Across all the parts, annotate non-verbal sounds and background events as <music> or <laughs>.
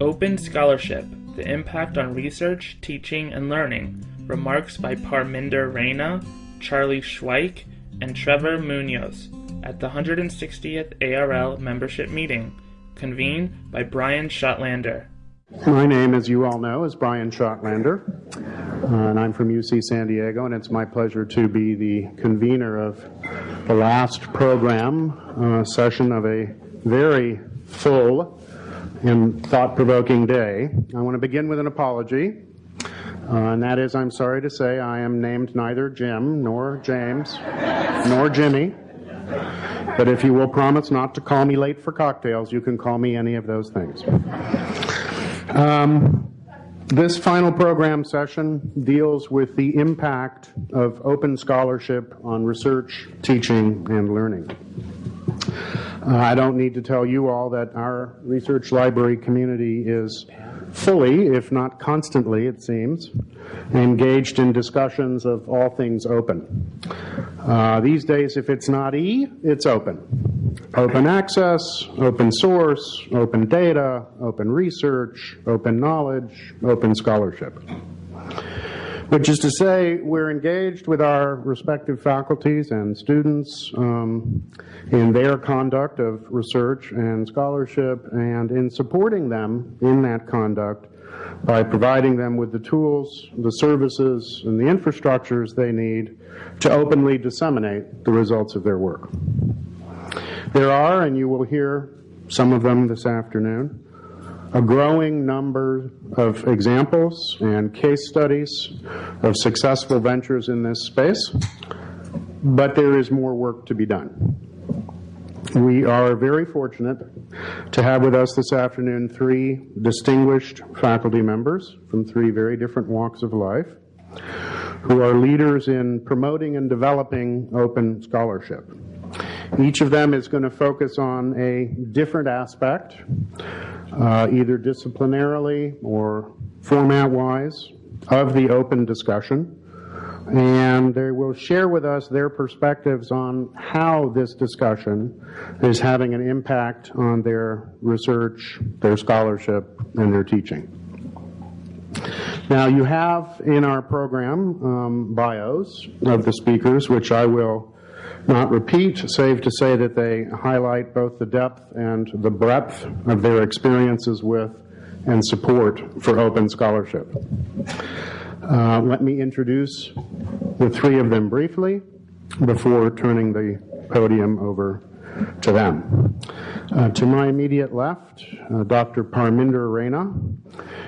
Open Scholarship, the impact on research, teaching, and learning. Remarks by Parminder Raina, Charlie Schweik, and Trevor Munoz at the 160th ARL membership meeting, convened by Brian Schottlaender. My name, as you all know, is Brian Schottlaender, uh, and I'm from UC San Diego, and it's my pleasure to be the convener of the last program uh, session of a very full and thought-provoking day. I want to begin with an apology, uh, and that is I'm sorry to say I am named neither Jim nor James nor Jimmy. But if you will promise not to call me late for cocktails, you can call me any of those things. Um, this final program session deals with the impact of open scholarship on research, teaching, and learning. Uh, I don't need to tell you all that our research library community is fully, if not constantly, it seems, engaged in discussions of all things open. Uh, these days, if it's not E, it's open. Open access, open source, open data, open research, open knowledge, open scholarship. Which is to say, we're engaged with our respective faculties and students um, in their conduct of research and scholarship and in supporting them in that conduct by providing them with the tools, the services, and the infrastructures they need to openly disseminate the results of their work. There are, and you will hear some of them this afternoon, a growing number of examples and case studies of successful ventures in this space, but there is more work to be done. We are very fortunate to have with us this afternoon three distinguished faculty members from three very different walks of life who are leaders in promoting and developing open scholarship. Each of them is going to focus on a different aspect, uh, either disciplinarily or format-wise, of the open discussion. And they will share with us their perspectives on how this discussion is having an impact on their research, their scholarship, and their teaching. Now, you have in our program um, bios of the speakers, which I will not repeat, save to say that they highlight both the depth and the breadth of their experiences with and support for open scholarship. Uh, let me introduce the three of them briefly before turning the podium over to them. Uh, to my immediate left, uh, Dr. Parminder Raina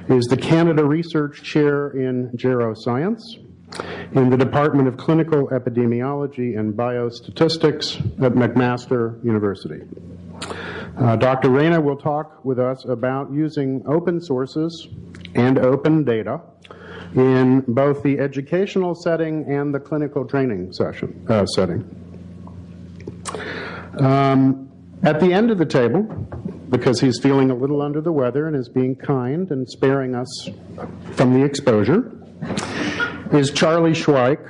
is the Canada Research Chair in Geroscience in the Department of Clinical Epidemiology and Biostatistics at McMaster University. Uh, Dr. Raina will talk with us about using open sources and open data in both the educational setting and the clinical training session uh, setting. Um, at the end of the table, because he's feeling a little under the weather and is being kind and sparing us from the exposure, is Charlie Schweik.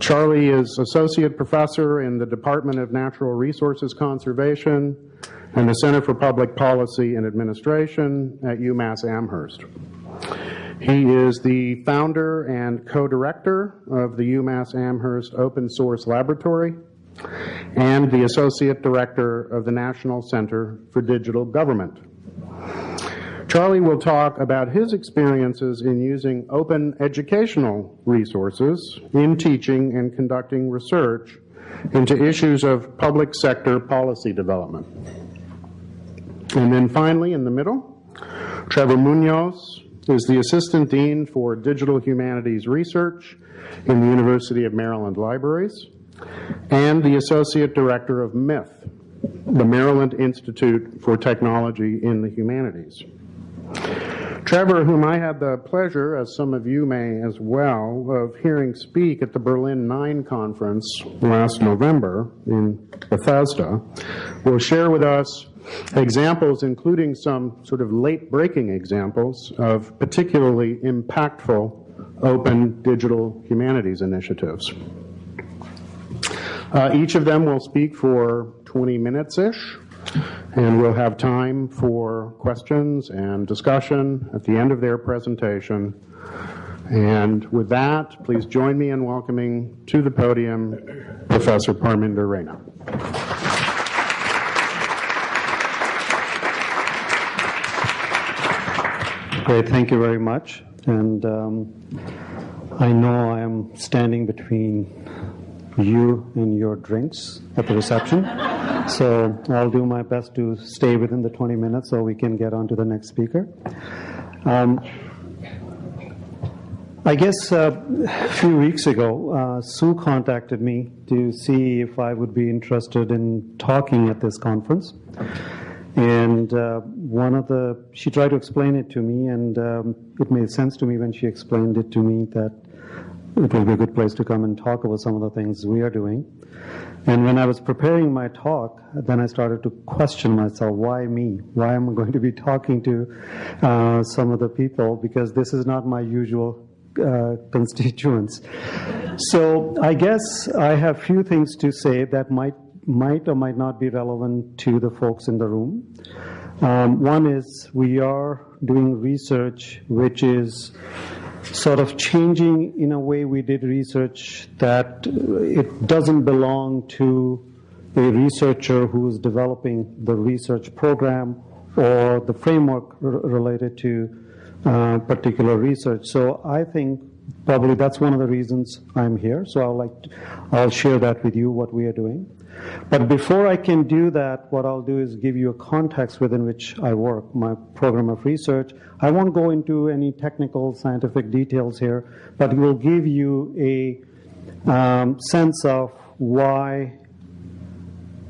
Charlie is Associate Professor in the Department of Natural Resources Conservation and the Center for Public Policy and Administration at UMass Amherst. He is the founder and co-director of the UMass Amherst Open Source Laboratory and the Associate Director of the National Center for Digital Government. Charlie will talk about his experiences in using open educational resources in teaching and conducting research into issues of public sector policy development. And then finally, in the middle, Trevor Munoz is the Assistant Dean for Digital Humanities Research in the University of Maryland Libraries and the Associate Director of MITH, the Maryland Institute for Technology in the Humanities. Trevor, whom I had the pleasure, as some of you may as well, of hearing speak at the Berlin 9 conference last November in Bethesda, will share with us examples, including some sort of late breaking examples of particularly impactful open digital humanities initiatives. Uh, each of them will speak for 20 minutes-ish, And we'll have time for questions and discussion at the end of their presentation. And with that, please join me in welcoming to the podium Professor Parminder Raina. Great, thank you very much. And um, I know I am standing between you and your drinks at the reception. so I'll do my best to stay within the 20 minutes so we can get on to the next speaker. Um, I guess uh, a few weeks ago, uh, Sue contacted me to see if I would be interested in talking at this conference. And uh, one of the, she tried to explain it to me, and um, it made sense to me when she explained it to me that it will be a good place to come and talk about some of the things we are doing. And when I was preparing my talk, then I started to question myself why me? Why am I going to be talking to uh, some of the people? Because this is not my usual uh, constituents. So I guess I have a few things to say that might might or might not be relevant to the folks in the room. Um, one is we are doing research which is sort of changing in a way we did research that it doesn't belong to a researcher who is developing the research program or the framework related to uh, particular research. So I think probably that's one of the reasons I'm here. So I'll like to, I'll share that with you what we are doing. But before I can do that, what I'll do is give you a context within which I work, my program of research. I won't go into any technical scientific details here, but will give you a um, sense of why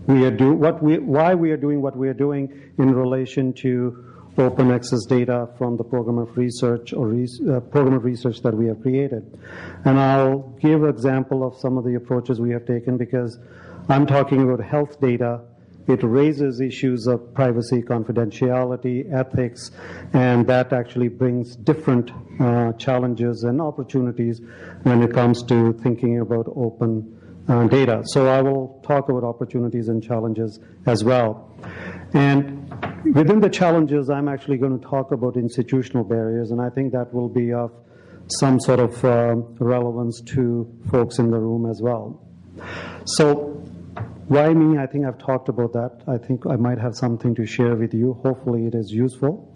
we are do what we why we are doing what we are doing in relation to open access data from the program of research or uh, program of research that we have created. And I'll give an example of some of the approaches we have taken because I'm talking about health data. It raises issues of privacy, confidentiality, ethics, and that actually brings different uh, challenges and opportunities when it comes to thinking about open uh, data. So I will talk about opportunities and challenges as well. And within the challenges, I'm actually going to talk about institutional barriers, and I think that will be of some sort of uh, relevance to folks in the room as well. So why me? I think I've talked about that. I think I might have something to share with you. Hopefully, it is useful.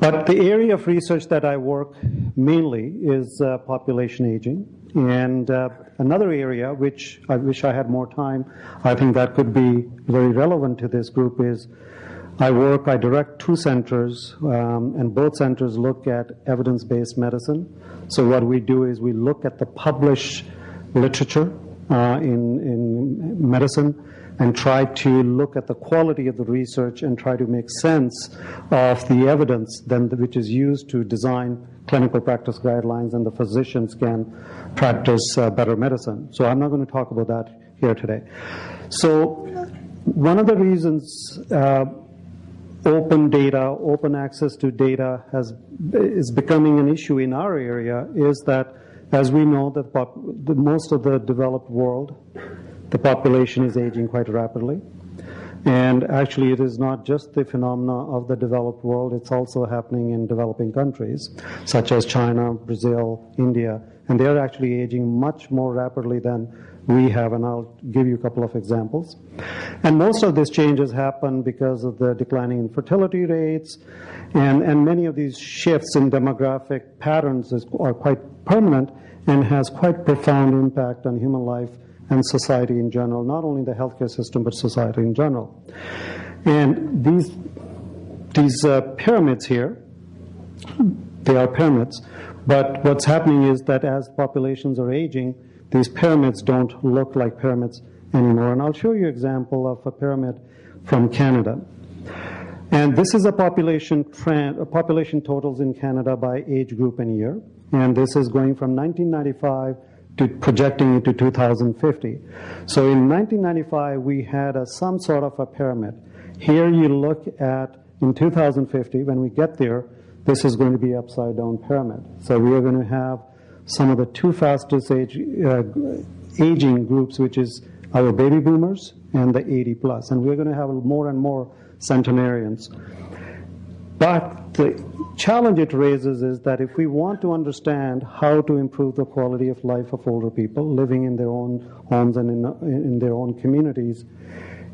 But the area of research that I work mainly is uh, population aging. And uh, another area, which I wish I had more time, I think that could be very relevant to this group, is I work, I direct two centers, um, and both centers look at evidence based medicine. So, what we do is we look at the published literature in, in medicine and try to look at the quality of the research and try to make sense of the evidence then which is used to design clinical practice guidelines and the physicians can practice uh, better medicine. So I'm not going to talk about that here today. So one of the reasons uh, open data, open access to data has is becoming an issue in our area is that as we know, that the, most of the developed world, the population is aging quite rapidly. And actually, it is not just the phenomena of the developed world, it's also happening in developing countries, such as China, Brazil, India, and they are actually aging much more rapidly than we have, and I'll give you a couple of examples. And most of these changes happen because of the declining infertility rates, and, and many of these shifts in demographic patterns is, are quite permanent and has quite profound impact on human life and society in general, not only the healthcare system, but society in general. And these, these uh, pyramids here, they are pyramids, but what's happening is that as populations are aging, these pyramids don't look like pyramids anymore. And I'll show you an example of a pyramid from Canada. And this is a population trend, a population totals in Canada by age group and year. And this is going from 1995 to projecting into 2050. So in 1995, we had a, some sort of a pyramid. Here you look at in 2050, when we get there, this is going to be upside down pyramid. So we are going to have some of the two fastest age, uh, aging groups, which is our baby boomers and the 80 plus, and we're going to have more and more centenarians. But the challenge it raises is that if we want to understand how to improve the quality of life of older people living in their own homes and in, in their own communities,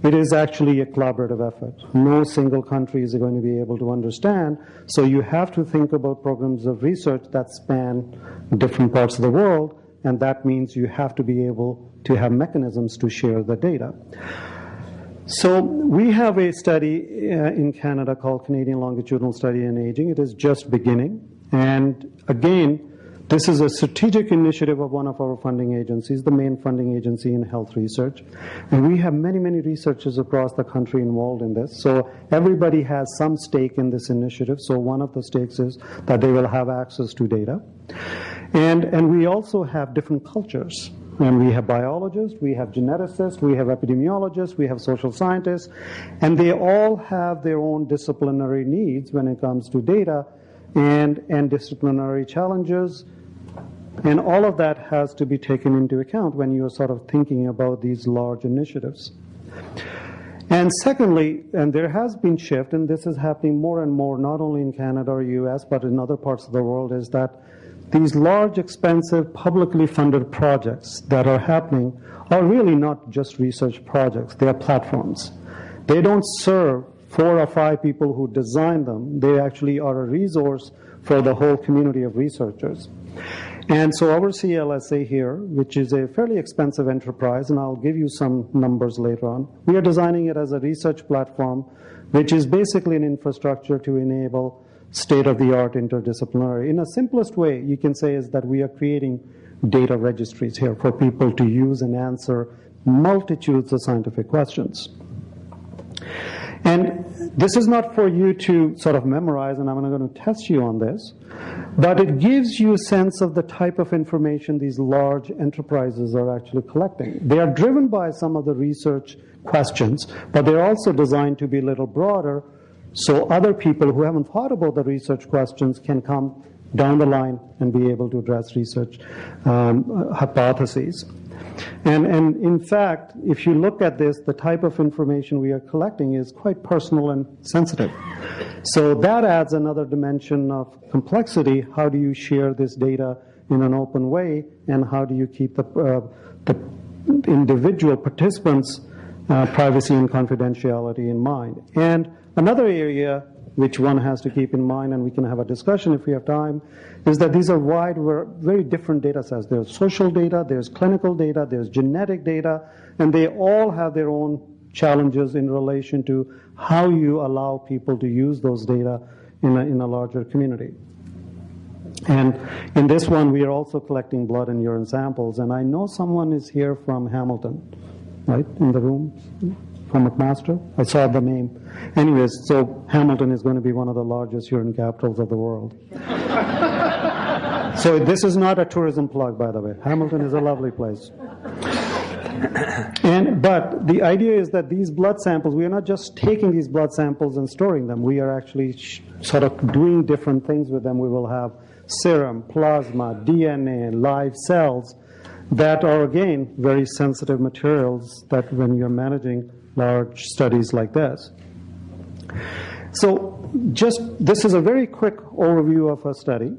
it is actually a collaborative effort. No single country is going to be able to understand. So you have to think about programs of research that span different parts of the world, and that means you have to be able to have mechanisms to share the data. So we have a study uh, in Canada called Canadian Longitudinal Study in Aging. It is just beginning. And again, this is a strategic initiative of one of our funding agencies, the main funding agency in health research. And we have many, many researchers across the country involved in this. So everybody has some stake in this initiative. So one of the stakes is that they will have access to data. And, and we also have different cultures. And we have biologists, we have geneticists, we have epidemiologists, we have social scientists, and they all have their own disciplinary needs when it comes to data and, and disciplinary challenges. And all of that has to be taken into account when you're sort of thinking about these large initiatives. And secondly, and there has been shift, and this is happening more and more, not only in Canada or US, but in other parts of the world, is that these large, expensive, publicly funded projects that are happening are really not just research projects, they are platforms. They don't serve four or five people who design them, they actually are a resource for the whole community of researchers. And so our CLSA here, which is a fairly expensive enterprise, and I'll give you some numbers later on, we are designing it as a research platform, which is basically an infrastructure to enable state-of-the-art interdisciplinary. In a simplest way, you can say is that we are creating data registries here for people to use and answer multitudes of scientific questions. And this is not for you to sort of memorize, and I'm not going to test you on this, but it gives you a sense of the type of information these large enterprises are actually collecting. They are driven by some of the research questions, but they're also designed to be a little broader so other people who haven't thought about the research questions can come down the line and be able to address research um, hypotheses. And, and in fact, if you look at this, the type of information we are collecting is quite personal and sensitive. So that adds another dimension of complexity. How do you share this data in an open way, and how do you keep the, uh, the individual participants' uh, privacy and confidentiality in mind? And Another area which one has to keep in mind, and we can have a discussion if we have time, is that these are wide, very different data sets. There's social data, there's clinical data, there's genetic data, and they all have their own challenges in relation to how you allow people to use those data in a, in a larger community. And in this one, we are also collecting blood and urine samples, and I know someone is here from Hamilton, right, in the room McMaster. I saw the name. Anyways, so Hamilton is going to be one of the largest urine capitals of the world. so this is not a tourism plug, by the way. Hamilton is a lovely place. and but the idea is that these blood samples, we are not just taking these blood samples and storing them. We are actually sort of doing different things with them. We will have serum, plasma, DNA, live cells that are again very sensitive materials that when you're managing large studies like this. So just this is a very quick overview of our study.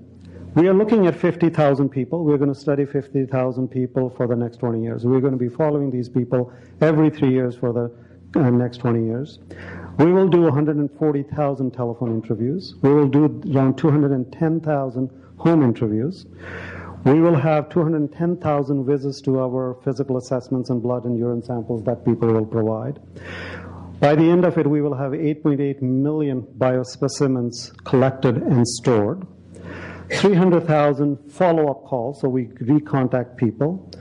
We are looking at 50,000 people. We're going to study 50,000 people for the next 20 years. We're going to be following these people every three years for the uh, next 20 years. We will do 140,000 telephone interviews. We will do around 210,000 home interviews. We will have 210,000 visits to our physical assessments and blood and urine samples that people will provide. By the end of it, we will have 8.8 million biospecimens collected and stored. 300,000 follow-up calls, so we recontact people.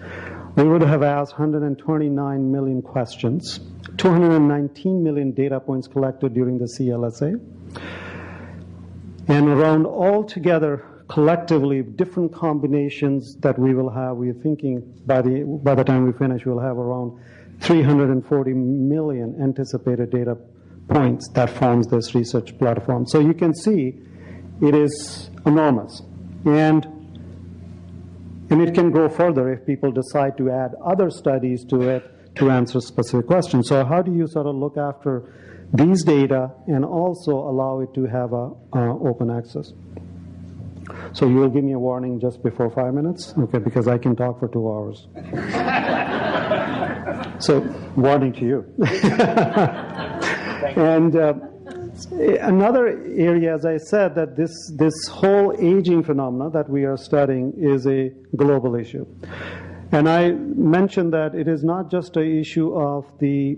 We would have asked 129 million questions, 219 million data points collected during the CLSA, and around altogether collectively different combinations that we will have. We're thinking by the, by the time we finish, we'll have around 340 million anticipated data points that forms this research platform. So you can see it is enormous. And, and it can go further if people decide to add other studies to it to answer specific questions. So how do you sort of look after these data and also allow it to have a open access? So you will give me a warning just before five minutes, okay? Because I can talk for two hours. <laughs> so warning to you. and. Uh, Another area, as I said, that this, this whole aging phenomena that we are studying is a global issue. And I mentioned that it is not just an issue of the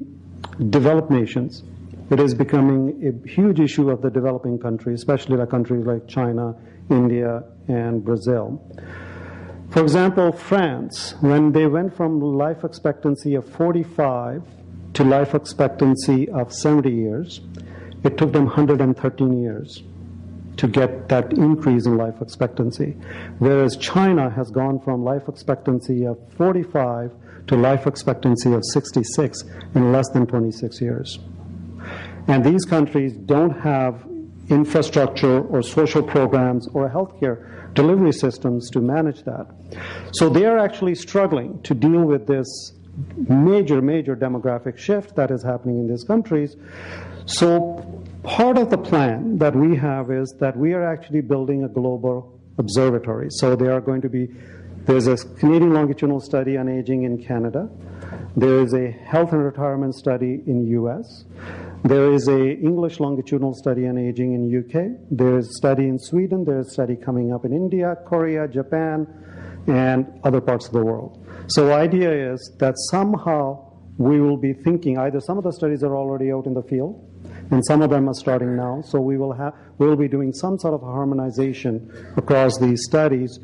developed nations. It is becoming a huge issue of the developing countries, especially like countries like China, India, and Brazil. For example, France, when they went from life expectancy of 45 to life expectancy of 70 years, it took them 113 years to get that increase in life expectancy. Whereas China has gone from life expectancy of 45 to life expectancy of 66 in less than 26 years. And these countries don't have infrastructure or social programs or healthcare delivery systems to manage that. So they are actually struggling to deal with this major, major demographic shift that is happening in these countries. So part of the plan that we have is that we are actually building a global observatory. So there are going to be, there's a Canadian longitudinal study on aging in Canada. There is a health and retirement study in US. There is a English longitudinal study on aging in UK. There is a study in Sweden. There is a study coming up in India, Korea, Japan, and other parts of the world. So the idea is that somehow we will be thinking either some of the studies are already out in the field and some of them are starting now. So we will have we'll be doing some sort of harmonization across these studies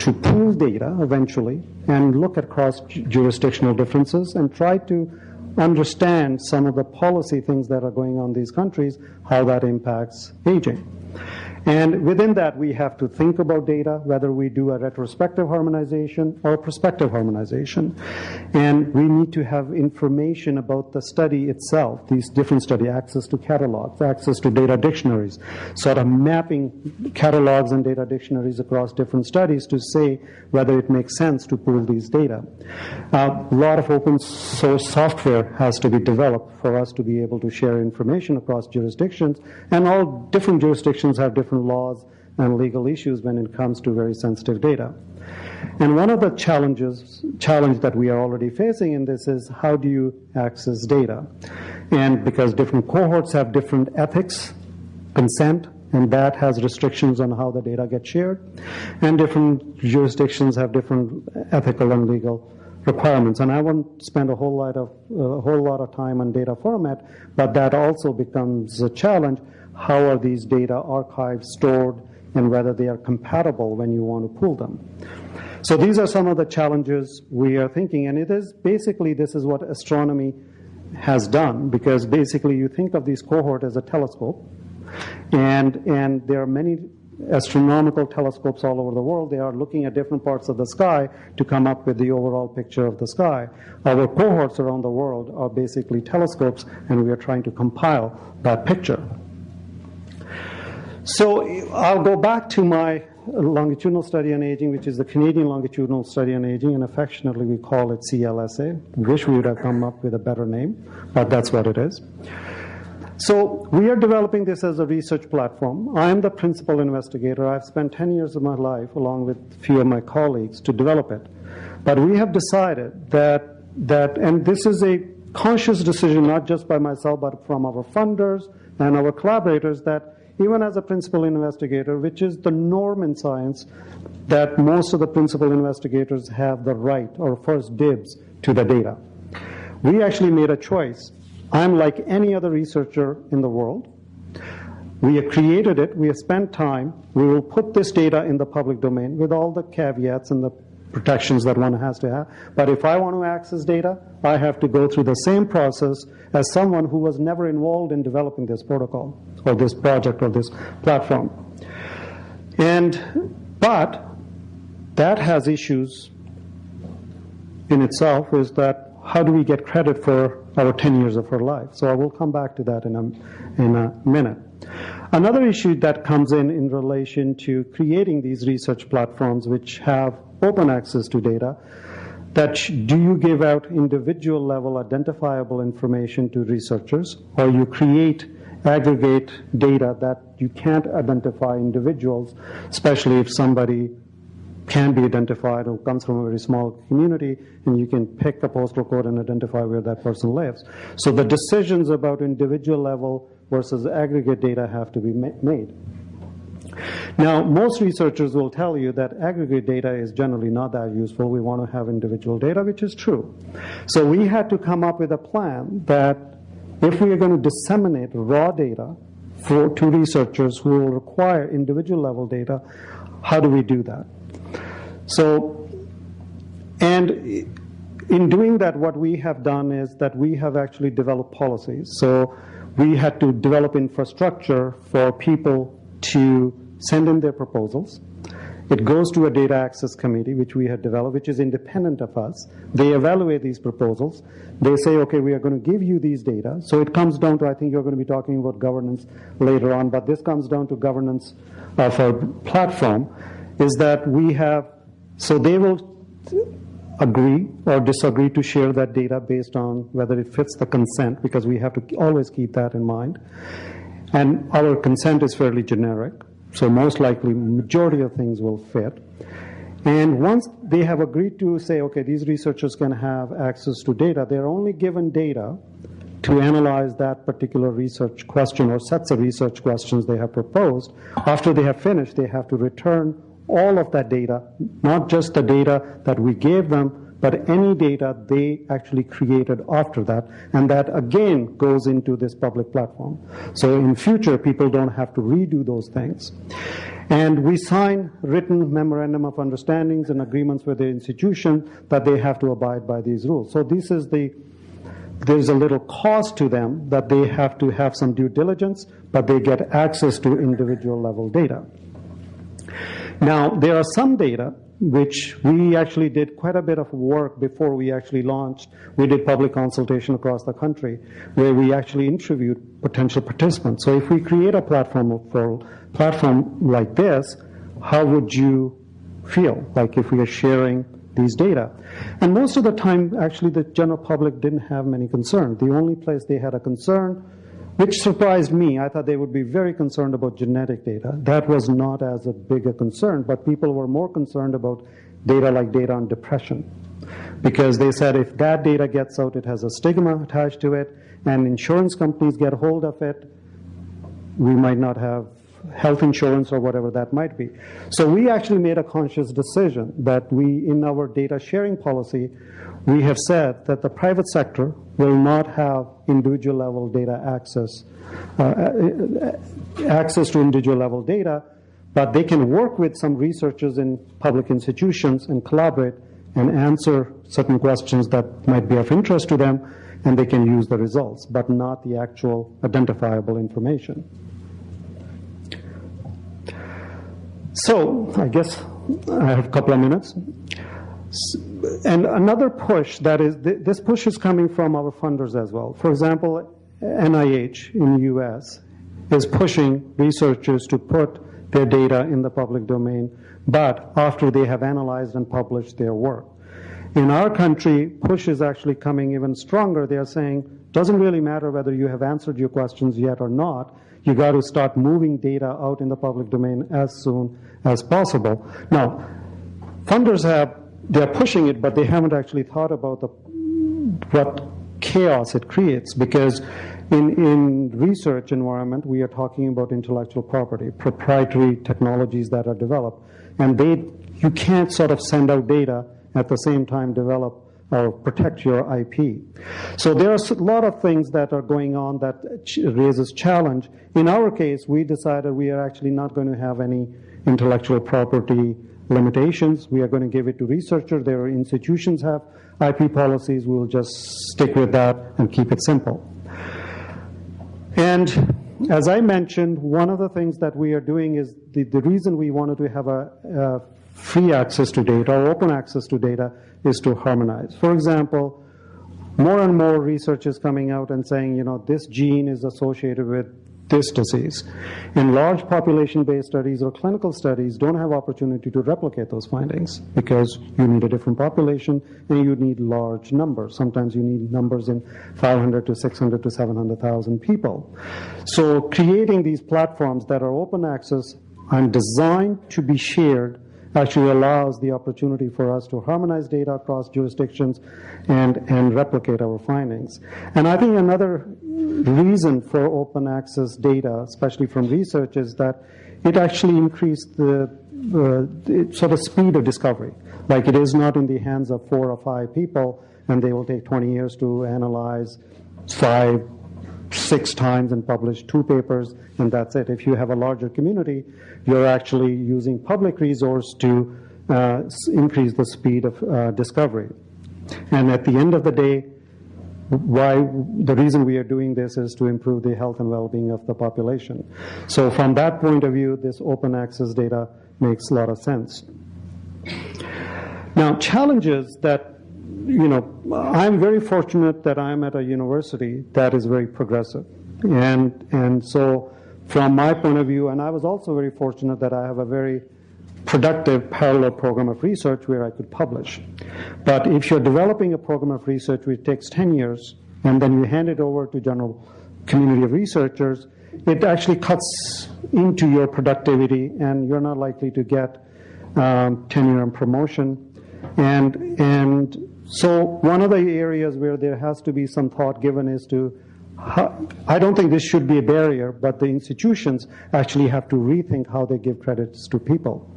to pool data eventually and look at cross jurisdictional differences and try to understand some of the policy things that are going on in these countries, how that impacts aging. And within that, we have to think about data, whether we do a retrospective harmonization or a prospective harmonization. And we need to have information about the study itself, these different study, access to catalogs, access to data dictionaries, sort of mapping catalogs and data dictionaries across different studies to say whether it makes sense to pool these data. A lot of open source software has to be developed for us to be able to share information across jurisdictions, and all different jurisdictions have different different laws and legal issues when it comes to very sensitive data. And one of the challenges, challenge that we are already facing in this is how do you access data? And because different cohorts have different ethics, consent, and that has restrictions on how the data gets shared, and different jurisdictions have different ethical and legal requirements. And I won't spend a whole lot of a whole lot of time on data format, but that also becomes a challenge how are these data archived, stored, and whether they are compatible when you want to pull them. So these are some of the challenges we are thinking, and it is basically this is what astronomy has done, because basically you think of these cohort as a telescope, and and there are many astronomical telescopes all over the world. They are looking at different parts of the sky to come up with the overall picture of the sky. Our cohorts around the world are basically telescopes, and we are trying to compile that picture. So I'll go back to my longitudinal study on aging, which is the Canadian longitudinal study on aging, and affectionately we call it CLSA. Wish we would have come up with a better name, but that's what it is. So we are developing this as a research platform. I am the principal investigator. I've spent 10 years of my life, along with a few of my colleagues, to develop it. But we have decided that, that and this is a conscious decision, not just by myself, but from our funders and our collaborators, that even as a principal investigator, which is the norm in science, that most of the principal investigators have the right or first dibs to the data. We actually made a choice. I'm like any other researcher in the world. We have created it, we have spent time, we will put this data in the public domain with all the caveats and the protections that one has to have. But if I want to access data, I have to go through the same process as someone who was never involved in developing this protocol or this project or this platform. And, but that has issues in itself is that how do we get credit for our 10 years of our life? So I will come back to that in a, in a minute. Another issue that comes in in relation to creating these research platforms which have open access to data, that do you give out individual level identifiable information to researchers or you create aggregate data that you can't identify individuals, especially if somebody can be identified or comes from a very small community and you can pick a postal code and identify where that person lives. So the decisions about individual level versus aggregate data have to be made. Now, most researchers will tell you that aggregate data is generally not that useful. We want to have individual data, which is true. So we had to come up with a plan that if we are going to disseminate raw data for, to researchers who will require individual level data, how do we do that? So, and in doing that, what we have done is that we have actually developed policies. So we had to develop infrastructure for people to send in their proposals. It goes to a data access committee, which we had developed, which is independent of us. They evaluate these proposals. They say, okay, we are going to give you these data. So it comes down to, I think you're going to be talking about governance later on, but this comes down to governance of our platform, is that we have, so they will agree or disagree to share that data based on whether it fits the consent, because we have to always keep that in mind. And our consent is fairly generic. So most likely, majority of things will fit. And once they have agreed to say, okay, these researchers can have access to data, they're only given data to analyze that particular research question or sets of research questions they have proposed. After they have finished, they have to return all of that data, not just the data that we gave them, but any data they actually created after that, and that again goes into this public platform. So in future, people don't have to redo those things. And we sign written memorandum of understandings and agreements with the institution that they have to abide by these rules. So this is the there's a little cost to them that they have to have some due diligence, but they get access to individual level data. Now, there are some data which we actually did quite a bit of work before we actually launched. We did public consultation across the country where we actually interviewed potential participants. So if we create a platform for platform like this, how would you feel like if we are sharing these data? And most of the time, actually, the general public didn't have many concerns. The only place they had a concern which surprised me. I thought they would be very concerned about genetic data. That was not as a big a concern, but people were more concerned about data like data on depression. Because they said if that data gets out, it has a stigma attached to it, and insurance companies get hold of it, we might not have health insurance or whatever that might be. So we actually made a conscious decision that we, in our data sharing policy, we have said that the private sector will not have individual level data access, uh, uh, access to individual level data, but they can work with some researchers in public institutions and collaborate and answer certain questions that might be of interest to them, and they can use the results, but not the actual identifiable information. So, I guess I have a couple of minutes and another push that is, this push is coming from our funders as well. For example, NIH in the US is pushing researchers to put their data in the public domain, but after they have analyzed and published their work. In our country, push is actually coming even stronger. They are saying, doesn't really matter whether you have answered your questions yet or not. You got to start moving data out in the public domain as soon as possible. Now, funders have they're pushing it, but they haven't actually thought about the, what chaos it creates because in, in research environment, we are talking about intellectual property, proprietary technologies that are developed. And they, you can't sort of send out data at the same time develop or protect your IP. So there are a lot of things that are going on that raises challenge. In our case, we decided we are actually not going to have any intellectual property limitations. We are going to give it to researchers. Their institutions have IP policies. We'll just stick with that and keep it simple. And as I mentioned, one of the things that we are doing is the, the reason we wanted to have a, a free access to data or open access to data is to harmonize. For example, more and more research is coming out and saying, you know, this gene is associated with this disease. In large population-based studies or clinical studies don't have opportunity to replicate those findings because you need a different population and you need large numbers. Sometimes you need numbers in 500 to 600 to 700,000 people. So creating these platforms that are open access and designed to be shared actually allows the opportunity for us to harmonize data across jurisdictions and, and replicate our findings. And I think another reason for open access data, especially from research, is that it actually increased the, uh, sort of speed of discovery. Like it is not in the hands of four or five people, and they will take 20 years to analyze five, six times and publish two papers, and that's it. If you have a larger community, you're actually using public resource to uh, increase the speed of uh, discovery. And at the end of the day, why the reason we are doing this is to improve the health and well-being of the population. So from that point of view, this open access data makes a lot of sense. Now, challenges that you know, I'm very fortunate that I'm at a university that is very progressive. And, and so, from my point of view, and I was also very fortunate that I have a very productive parallel program of research where I could publish. But if you're developing a program of research which takes 10 years and then you hand it over to general community of researchers, it actually cuts into your productivity and you're not likely to get um, tenure and promotion. And, and so one of the areas where there has to be some thought given is to I don't think this should be a barrier, but the institutions actually have to rethink how they give credits to people.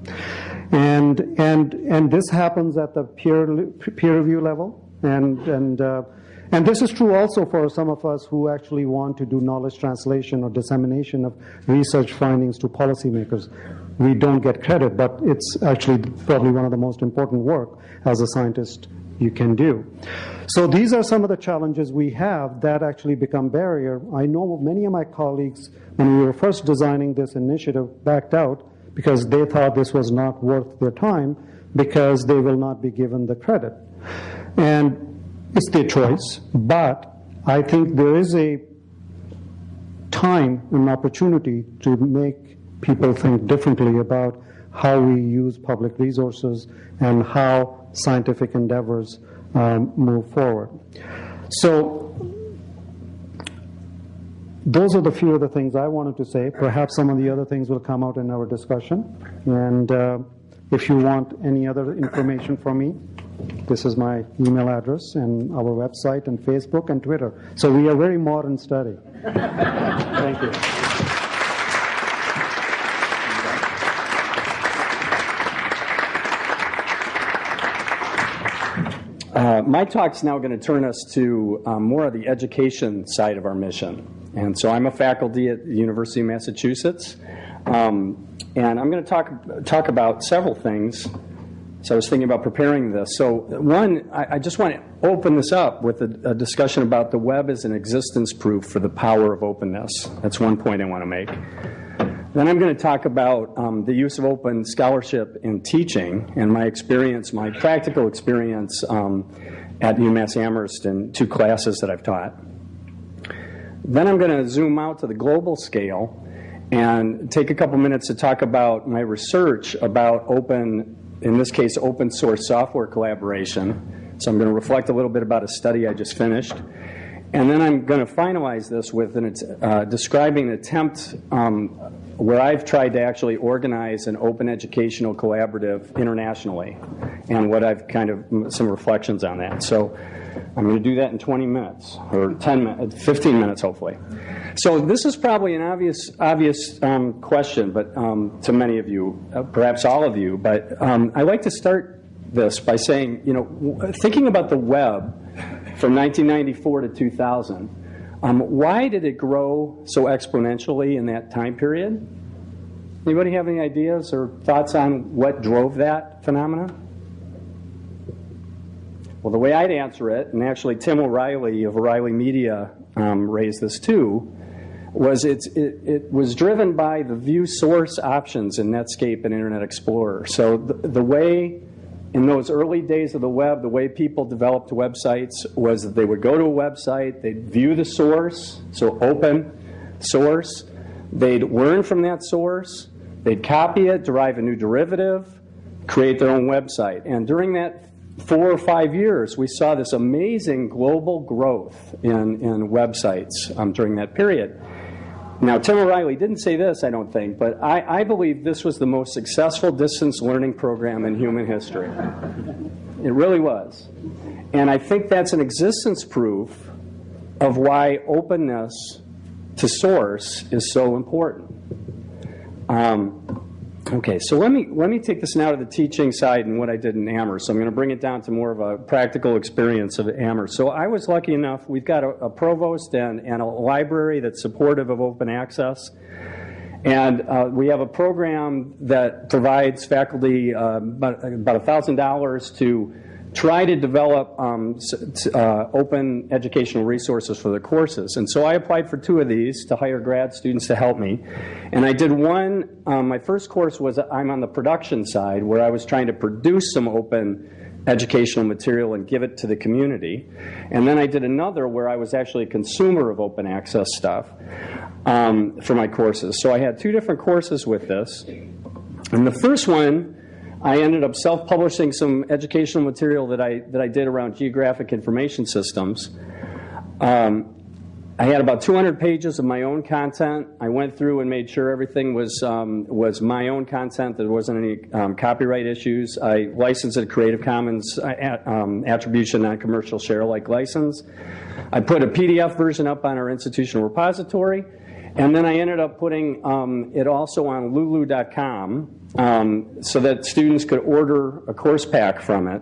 And, and, and this happens at the peer, peer review level. And, and, uh, and this is true also for some of us who actually want to do knowledge translation or dissemination of research findings to policymakers. We don't get credit, but it's actually probably one of the most important work as a scientist you can do. So these are some of the challenges we have that actually become barrier. I know many of my colleagues, when we were first designing this initiative, backed out because they thought this was not worth their time because they will not be given the credit. And it's their choice, but I think there is a time and opportunity to make people think differently about how we use public resources and how scientific endeavors um, move forward. So those are the few of the things I wanted to say. Perhaps some of the other things will come out in our discussion. And uh, if you want any other information from me, this is my email address and our website and Facebook and Twitter. So we are very modern study. <laughs> Thank you. Uh, my talk's now going to turn us to um, more of the education side of our mission. And so I'm a faculty at the University of Massachusetts. Um, and I'm going to talk, talk about several things. So I was thinking about preparing this. So one, I, I just want to open this up with a, a discussion about the web as an existence proof for the power of openness. That's one point I want to make. Then I'm going to talk about um, the use of open scholarship in teaching and my experience, my practical experience um, at UMass Amherst in two classes that I've taught. Then I'm going to zoom out to the global scale and take a couple minutes to talk about my research about open, in this case, open source software collaboration. So I'm going to reflect a little bit about a study I just finished. And then I'm going to finalize this with an, uh, describing an attempt um, where I've tried to actually organize an open educational collaborative internationally, and what I've kind of some reflections on that. So I'm going to do that in 20 minutes or 10 minutes, 15 minutes, hopefully. So this is probably an obvious, obvious um, question, but um, to many of you, uh, perhaps all of you. But um, I like to start this by saying, you know, thinking about the web from 1994 to 2000. Um, why did it grow so exponentially in that time period? Anybody have any ideas or thoughts on what drove that phenomenon? Well, the way I'd answer it, and actually Tim O'Reilly of O'Reilly Media um, raised this too, was it, it was driven by the view source options in Netscape and Internet Explorer. So the, the way in those early days of the web, the way people developed websites was that they would go to a website, they'd view the source, so open source, They'd learn from that source, they'd copy it, derive a new derivative, create their own website. And during that four or five years, we saw this amazing global growth in, in websites um, during that period. Now, Tim O'Reilly didn't say this, I don't think, but I, I believe this was the most successful distance learning program in human history. It really was. And I think that's an existence proof of why openness to source is so important. Um, Okay, so let me, let me take this now to the teaching side and what I did in Amherst. So I'm going to bring it down to more of a practical experience of Amherst. So I was lucky enough, we've got a, a provost and, and a library that's supportive of open access. And uh, we have a program that provides faculty uh, about, about $1,000 to try to develop um, uh, open educational resources for the courses. And so I applied for two of these to hire grad students to help me. And I did one, um, my first course was I'm on the production side where I was trying to produce some open educational material and give it to the community. And then I did another where I was actually a consumer of open access stuff um, for my courses. So I had two different courses with this. And the first one, I ended up self-publishing some educational material that I, that I did around geographic information systems. Um, I had about 200 pages of my own content. I went through and made sure everything was, um, was my own content, there wasn't any um, copyright issues. I licensed a Creative Commons uh, um, attribution non-commercial share-alike license. I put a PDF version up on our institutional repository. And then I ended up putting um, it also on lulu.com um, so that students could order a course pack from it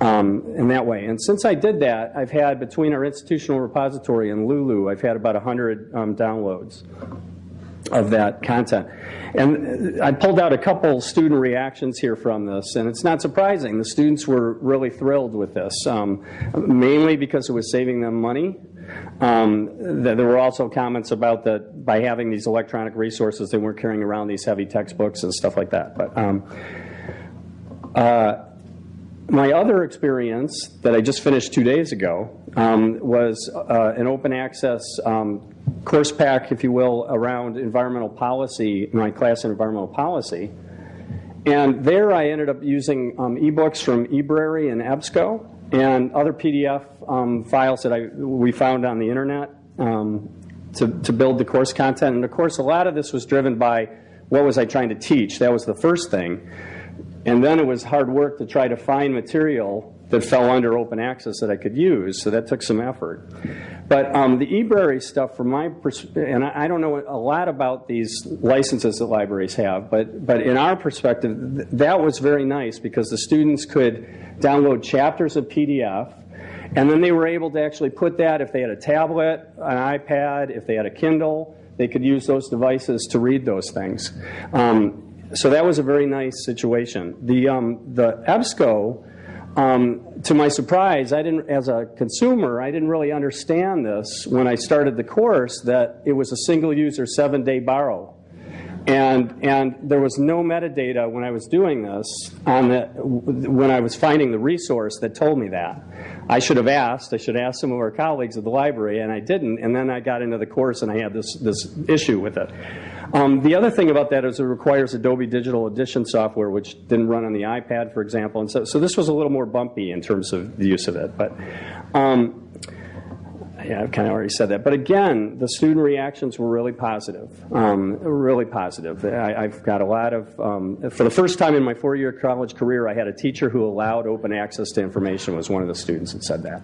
um, in that way. And since I did that, I've had, between our institutional repository and Lulu, I've had about 100 um, downloads of that content. And I pulled out a couple student reactions here from this, and it's not surprising. The students were really thrilled with this, um, mainly because it was saving them money um, there were also comments about that by having these electronic resources, they weren't carrying around these heavy textbooks and stuff like that. But um, uh, my other experience that I just finished two days ago um, was uh, an open access um, course pack, if you will, around environmental policy, my class in environmental policy. And there I ended up using um, ebooks from eBrary and EBSCO and other PDF um, files that I, we found on the internet um, to, to build the course content. And of course, a lot of this was driven by what was I trying to teach. That was the first thing. And then it was hard work to try to find material that fell under open access that I could use, so that took some effort. But um, the eBrary stuff, from my perspective, and I, I, don't know a lot about these licenses that libraries have, but, but in our perspective, th that was very nice because the students could download chapters of PDF, and then they were able to actually put that, if they had a tablet, an iPad, if they had a Kindle, they could use those devices to read those things. Um, so that was a very nice situation. The, um, the EBSCO, um, to my surprise, I didn't, as a consumer, I didn't really understand this when I started the course that it was a single user seven day borrow. And, and there was no metadata when I was doing this on the, when I was finding the resource that told me that. I should have asked, I should ask some of our colleagues at the library, and I didn't, and then I got into the course and I had this, this issue with it. Um, the other thing about that is it requires Adobe Digital Edition software, which didn't run on the iPad, for example. And so, so this was a little more bumpy in terms of the use of it. But um, yeah, I've kind of already said that. But again, the student reactions were really positive, um, really positive. I, have got a lot of, um, for the first time in my four-year college career, I had a teacher who allowed open access to information was one of the students that said that.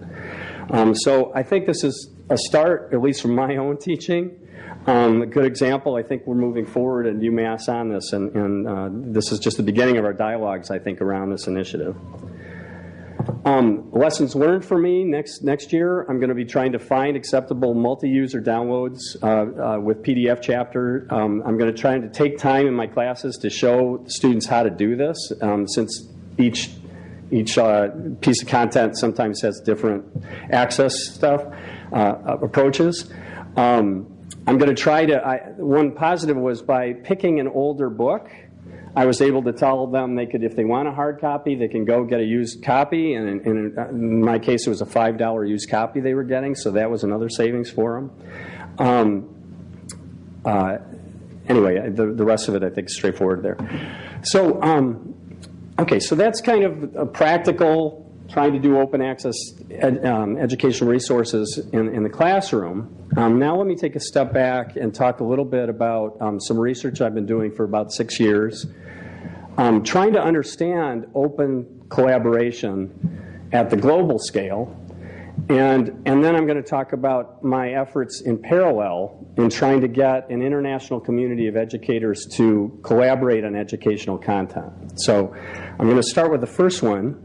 Um, so I think this is a start, at least from my own teaching. Um, a good example, I think we're moving forward at UMass on this, and, and uh, this is just the beginning of our dialogues, I think, around this initiative. Um, lessons learned for me next next year. I'm going to be trying to find acceptable multi-user downloads uh, uh, with PDF chapter. Um, I'm going to try to take time in my classes to show students how to do this, um, since each each uh, piece of content sometimes has different access stuff uh, approaches. Um, I'm going to try to, I, one positive was by picking an older book, I was able to tell them they could, if they want a hard copy, they can go get a used copy. And in, in my case, it was a $5 used copy they were getting, so that was another savings for them. Um, uh, anyway, the, the rest of it I think is straightforward there. So, um, okay, so that's kind of a practical, trying to do open access ed, um, educational resources in, in the classroom. Um, now let me take a step back and talk a little bit about um, some research I've been doing for about six years, um, trying to understand open collaboration at the global scale and, and then I'm going to talk about my efforts in parallel in trying to get an international community of educators to collaborate on educational content. So I'm going to start with the first one.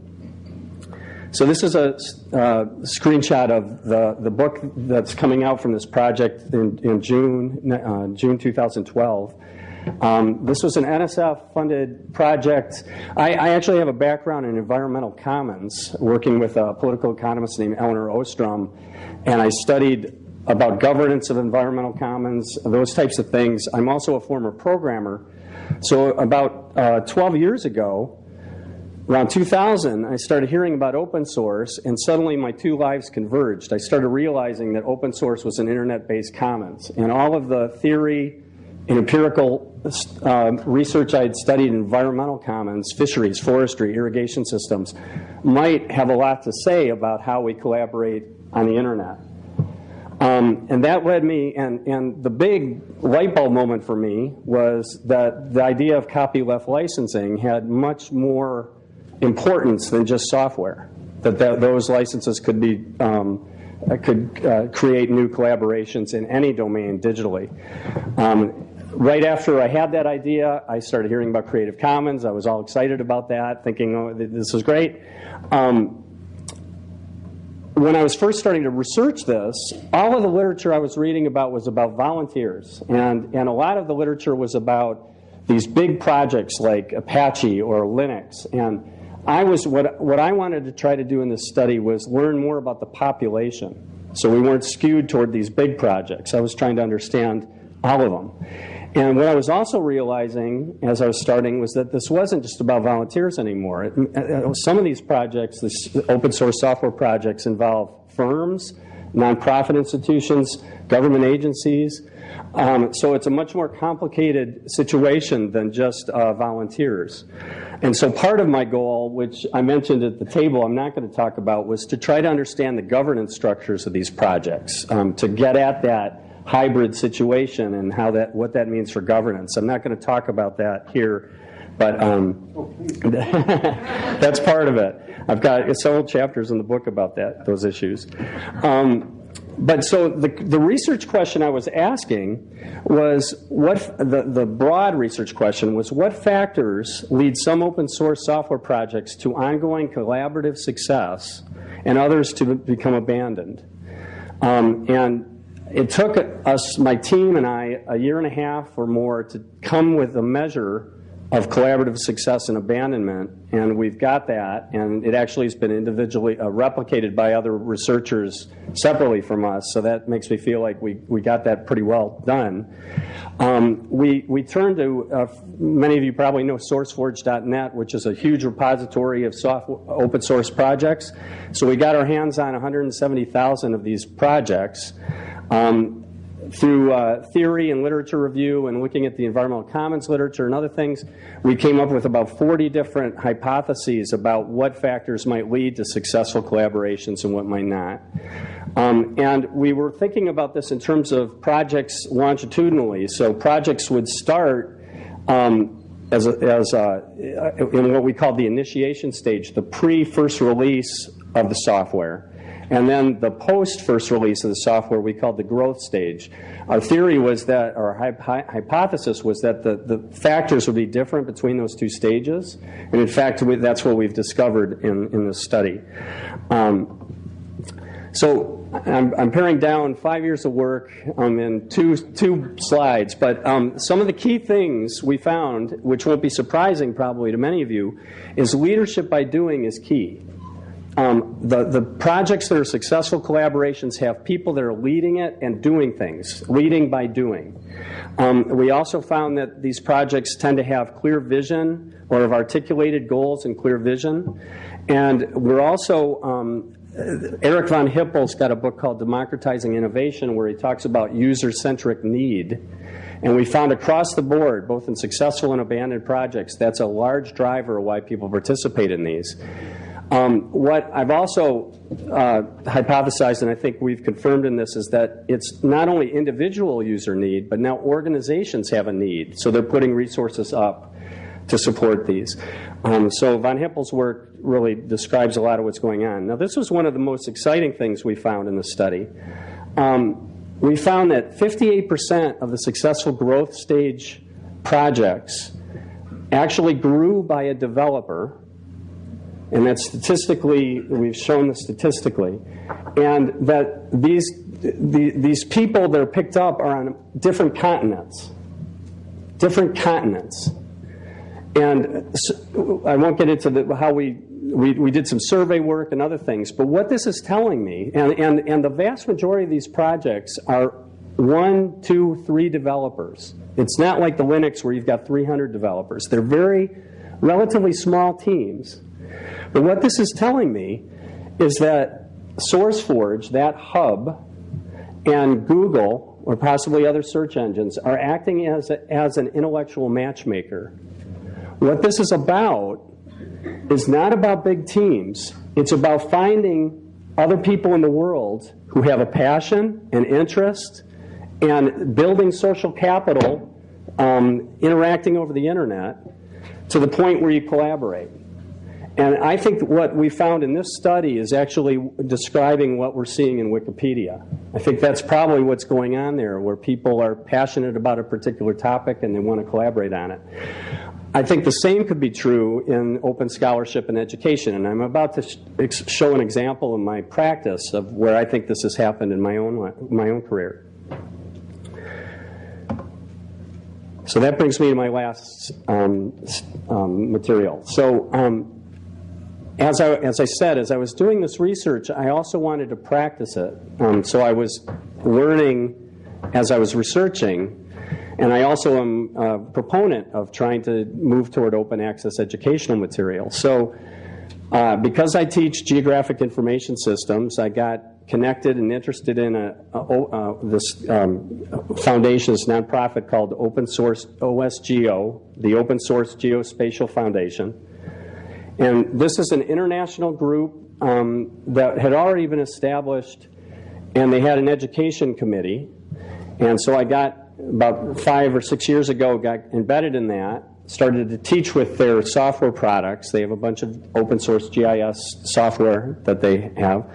So this is a uh, screenshot of the, the book that's coming out from this project in, in June, uh, June 2012. Um, this was an NSF-funded project. I, I, actually have a background in environmental commons, working with a political economist named Elinor Ostrom, and I studied about governance of environmental commons, those types of things. I'm also a former programmer. So about uh, 12 years ago, around 2000, I started hearing about open source, and suddenly my two lives converged. I started realizing that open source was an internet-based commons, and all of the theory and empirical uh, research I had studied in environmental commons, fisheries, forestry, irrigation systems, might have a lot to say about how we collaborate on the internet. Um, and that led me, and, and the big light bulb moment for me was that the idea of copyleft licensing had much more importance than just software. That, that those licenses could be um, could uh, create new collaborations in any domain digitally. Um, right after I had that idea, I started hearing about Creative Commons. I was all excited about that, thinking, oh, this is great. Um, when I was first starting to research this, all of the literature I was reading about was about volunteers. And, and a lot of the literature was about these big projects like Apache or Linux. And I was, what, what I wanted to try to do in this study was learn more about the population. So we weren't skewed toward these big projects. I was trying to understand all of them. And what I was also realizing as I was starting was that this wasn't just about volunteers anymore. It, uh, uh, some of these projects, these open source software projects, involve firms, nonprofit institutions, government agencies. Um, so it's a much more complicated situation than just uh, volunteers. And so part of my goal, which I mentioned at the table, I'm not going to talk about, was to try to understand the governance structures of these projects, um, to get at that hybrid situation and how that what that means for governance. I'm not going to talk about that here, but um, <laughs> that's part of it. I've got several chapters in the book about that those issues. Um, but so the, the research question I was asking was what the, the broad research question was what factors lead some open source software projects to ongoing collaborative success and others to become abandoned. Um, and it took us, my team and I, a year and a half or more to come with a measure of collaborative success and abandonment, and we've got that, and it actually has been individually uh, replicated by other researchers separately from us, so that makes me feel like we, we got that pretty well done. Um, we, we turned to, uh, many of you probably know SourceForge.net, which is a huge repository of soft, open source projects. So we got our hands on 170,000 of these projects. Um, through uh, theory and literature review and looking at the environmental commons literature and other things, we came up with about 40 different hypotheses about what factors might lead to successful collaborations and what might not. Um, and we were thinking about this in terms of projects longitudinally. So projects would start um, as, a, as a, in what we call the initiation stage, the pre-first release of the software. And then the post first release of the software we called the growth stage. Our theory was that, our hypothesis was that the, the factors would be different between those two stages. And in fact, we, that's what we've discovered in, in this study. Um, so I'm, I'm, paring down five years of work um, in two, two slides, but um, some of the key things we found, which won't be surprising probably to many of you, is leadership by doing is key. Um, the, the projects that are successful collaborations have people that are leading it and doing things, leading by doing. Um, we also found that these projects tend to have clear vision or have articulated goals and clear vision. And we're also, um, Eric von Hippel's got a book called Democratizing Innovation where he talks about user-centric need. And we found across the board, both in successful and abandoned projects, that's a large driver of why people participate in these. Um, what I've also uh, hypothesized, and I think we've confirmed in this, is that it's not only individual user need, but now organizations have a need. So they're putting resources up to support these. Um, so von Hippel's work really describes a lot of what's going on. Now, this was one of the most exciting things we found in the study. Um, we found that 58% of the successful growth stage projects actually grew by a developer and that statistically, we've shown this statistically, and that these, the, these people that are picked up are on different continents. Different continents. And so, I won't get into the, how we, we, we did some survey work and other things, but what this is telling me, and, and, and the vast majority of these projects are one, two, three developers. It's not like the Linux where you've got 300 developers. They're very relatively small teams but what this is telling me is that SourceForge, that hub, and Google, or possibly other search engines, are acting as, a, as an intellectual matchmaker. What this is about is not about big teams. It's about finding other people in the world who have a passion and interest and building social capital, um, interacting over the internet, to the point where you collaborate. And I think what we found in this study is actually describing what we're seeing in Wikipedia. I think that's probably what's going on there, where people are passionate about a particular topic and they want to collaborate on it. I think the same could be true in open scholarship and education, and I'm about to show an example in my practice of where I think this has happened in my own, my own career. So that brings me to my last um, um, material. So um, as I, as I said, as I was doing this research, I also wanted to practice it. Um, so I was learning as I was researching, and I also am a proponent of trying to move toward open access educational material. So uh, because I teach geographic information systems, I got connected and interested in a, a, a this um, foundation, this nonprofit called Open Source OSGeo, the Open Source Geospatial Foundation. And this is an international group um, that had already been established, and they had an education committee. And so I got, about five or six years ago, got embedded in that, started to teach with their software products. They have a bunch of open source GIS software that they have.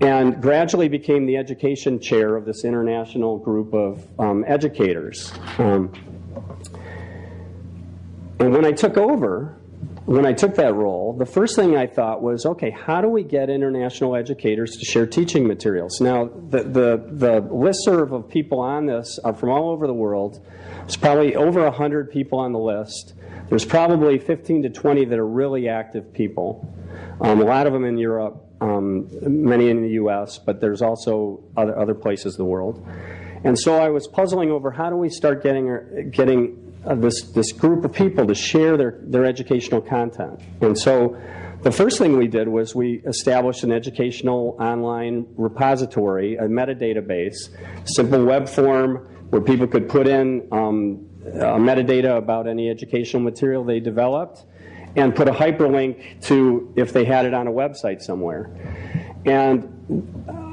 And gradually became the education chair of this international group of um, educators. Um, and when I took over, when I took that role, the first thing I thought was, okay, how do we get international educators to share teaching materials? Now, the, the, the listserv of people on this are from all over the world. There's probably over 100 people on the list. There's probably 15 to 20 that are really active people. Um, a lot of them in Europe, um, many in the US, but there's also other, other places in the world. And so I was puzzling over how do we start getting, getting uh, this, this group of people to share their, their educational content. And so the first thing we did was we established an educational online repository, a metadata base, simple web form where people could put in um, metadata about any educational material they developed and put a hyperlink to if they had it on a website somewhere. And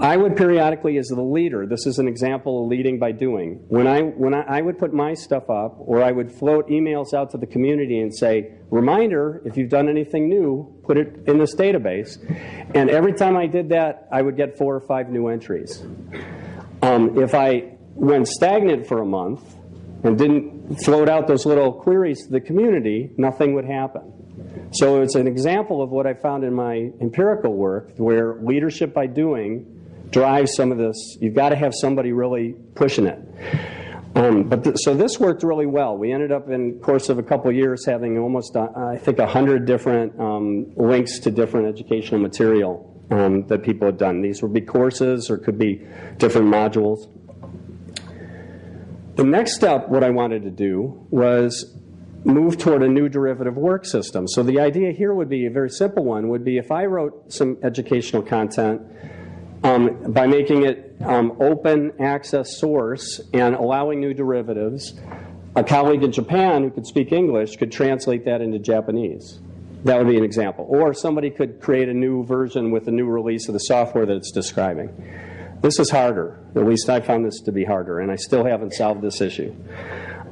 I would periodically, as the leader, this is an example of leading by doing. When I when I, I, would put my stuff up, or I would float emails out to the community and say, "Reminder: if you've done anything new, put it in this database." And every time I did that, I would get four or five new entries. Um, if I went stagnant for a month and didn't float out those little queries to the community, nothing would happen. So it's an example of what I found in my empirical work, where leadership by doing drive some of this. You've got to have somebody really pushing it. Um, but th so this worked really well. We ended up in course of a couple of years having almost, uh, I think, hundred different um, links to different educational material um, that people had done. These would be courses or could be different modules. The next step, what I wanted to do was move toward a new derivative work system. So the idea here would be a very simple one, would be if I wrote some educational content um, by making it um, open access source and allowing new derivatives, a colleague in Japan who could speak English could translate that into Japanese. That would be an example. Or somebody could create a new version with a new release of the software that it's describing. This is harder. At least I found this to be harder, and I still haven't solved this issue.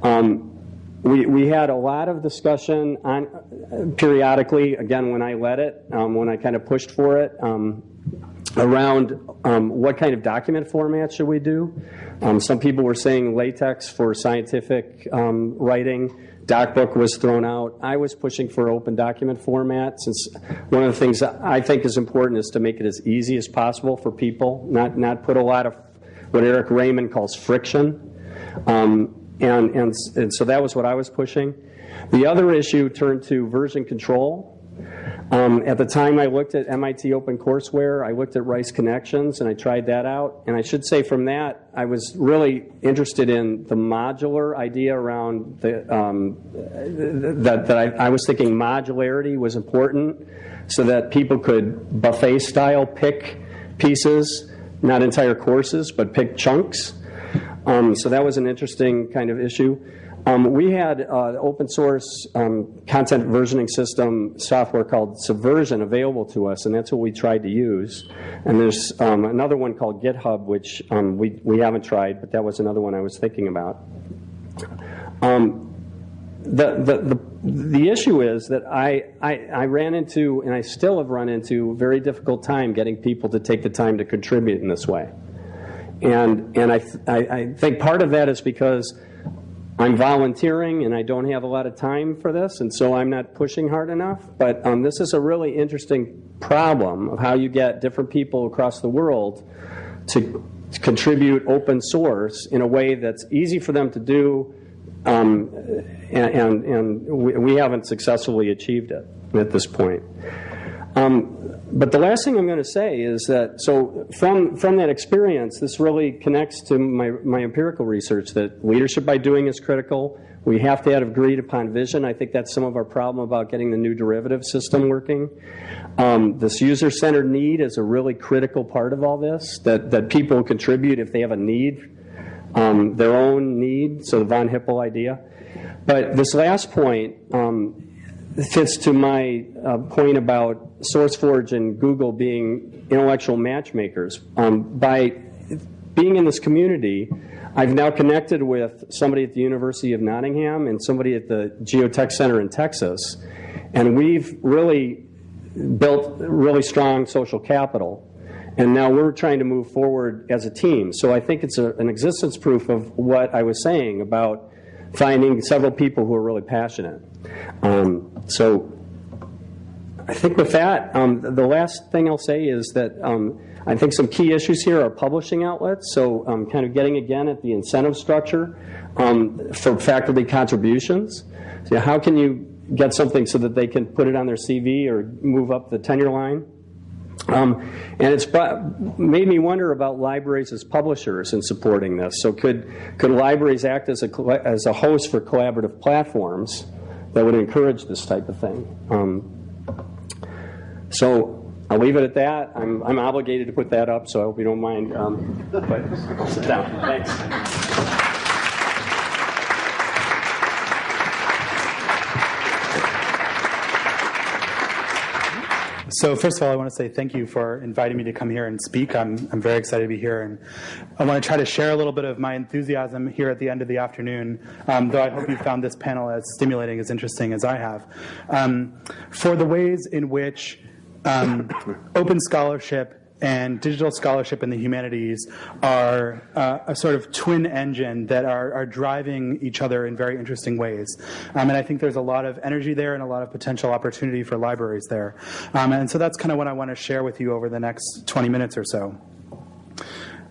Um, we, we had a lot of discussion on uh, periodically, again, when I led it, um, when I kind of pushed for it, um, around um, what kind of document format should we do. Um, some people were saying LaTeX for scientific um, writing. DocBook was thrown out. I was pushing for open document format since one of the things I think is important is to make it as easy as possible for people, not, not put a lot of what Eric Raymond calls friction. Um, and, and, and so that was what I was pushing. The other issue turned to version control. Um, at the time I looked at MIT OpenCourseware, I looked at Rice Connexions, and I tried that out. And I should say from that, I was really interested in the modular idea around the, um, that, that I, I was thinking modularity was important so that people could buffet style pick pieces, not entire courses, but pick chunks. Um, so that was an interesting kind of issue. Um, we had uh, open source um, content versioning system software called Subversion available to us, and that's what we tried to use. And there's um, another one called GitHub, which um, we, we haven't tried, but that was another one I was thinking about. Um, the, the, the, the issue is that I, I, I ran into, and I still have run into, a very difficult time getting people to take the time to contribute in this way. And, and I, I, I think part of that is because I'm volunteering and I don't have a lot of time for this, and so I'm not pushing hard enough. But um, this is a really interesting problem of how you get different people across the world to contribute open source in a way that's easy for them to do, um, and, and, and we, we, haven't successfully achieved it at this point. Um, but the last thing I'm going to say is that, so from, from that experience, this really connects to my, my empirical research that leadership by doing is critical. We have to have agreed upon vision. I think that's some of our problem about getting the new derivative system working. Um, this user-centered need is a really critical part of all this, that, that people contribute if they have a need, um, their own need, so the von Hippel idea. But this last point, um, fits to my uh, point about SourceForge and Google being intellectual matchmakers. Um, by being in this community, I've now connected with somebody at the University of Nottingham and somebody at the Geotech Center in Texas, and we've really built really strong social capital. And now we're trying to move forward as a team. So I think it's a, an existence proof of what I was saying about finding several people who are really passionate. Um, so I think with that, um, the last thing I'll say is that um, I think some key issues here are publishing outlets. So um, kind of getting again at the incentive structure um, for faculty contributions. So how can you get something so that they can put it on their CV or move up the tenure line? Um, and it's made me wonder about libraries as publishers in supporting this. So could could libraries act as a as a host for collaborative platforms that would encourage this type of thing? Um, so I'll leave it at that. I'm I'm obligated to put that up, so I hope you don't mind. Um, but sit down. Thanks. So first of all, I want to say thank you for inviting me to come here and speak. I'm, I'm very excited to be here, and I want to try to share a little bit of my enthusiasm here at the end of the afternoon, um, though I hope you found this panel as stimulating, as interesting as I have. Um, for the ways in which um, <laughs> open scholarship and digital scholarship in the humanities are uh, a sort of twin engine that are, are, driving each other in very interesting ways. Um, and I think there's a lot of energy there and a lot of potential opportunity for libraries there. Um, and so that's kind of what I want to share with you over the next 20 minutes or so.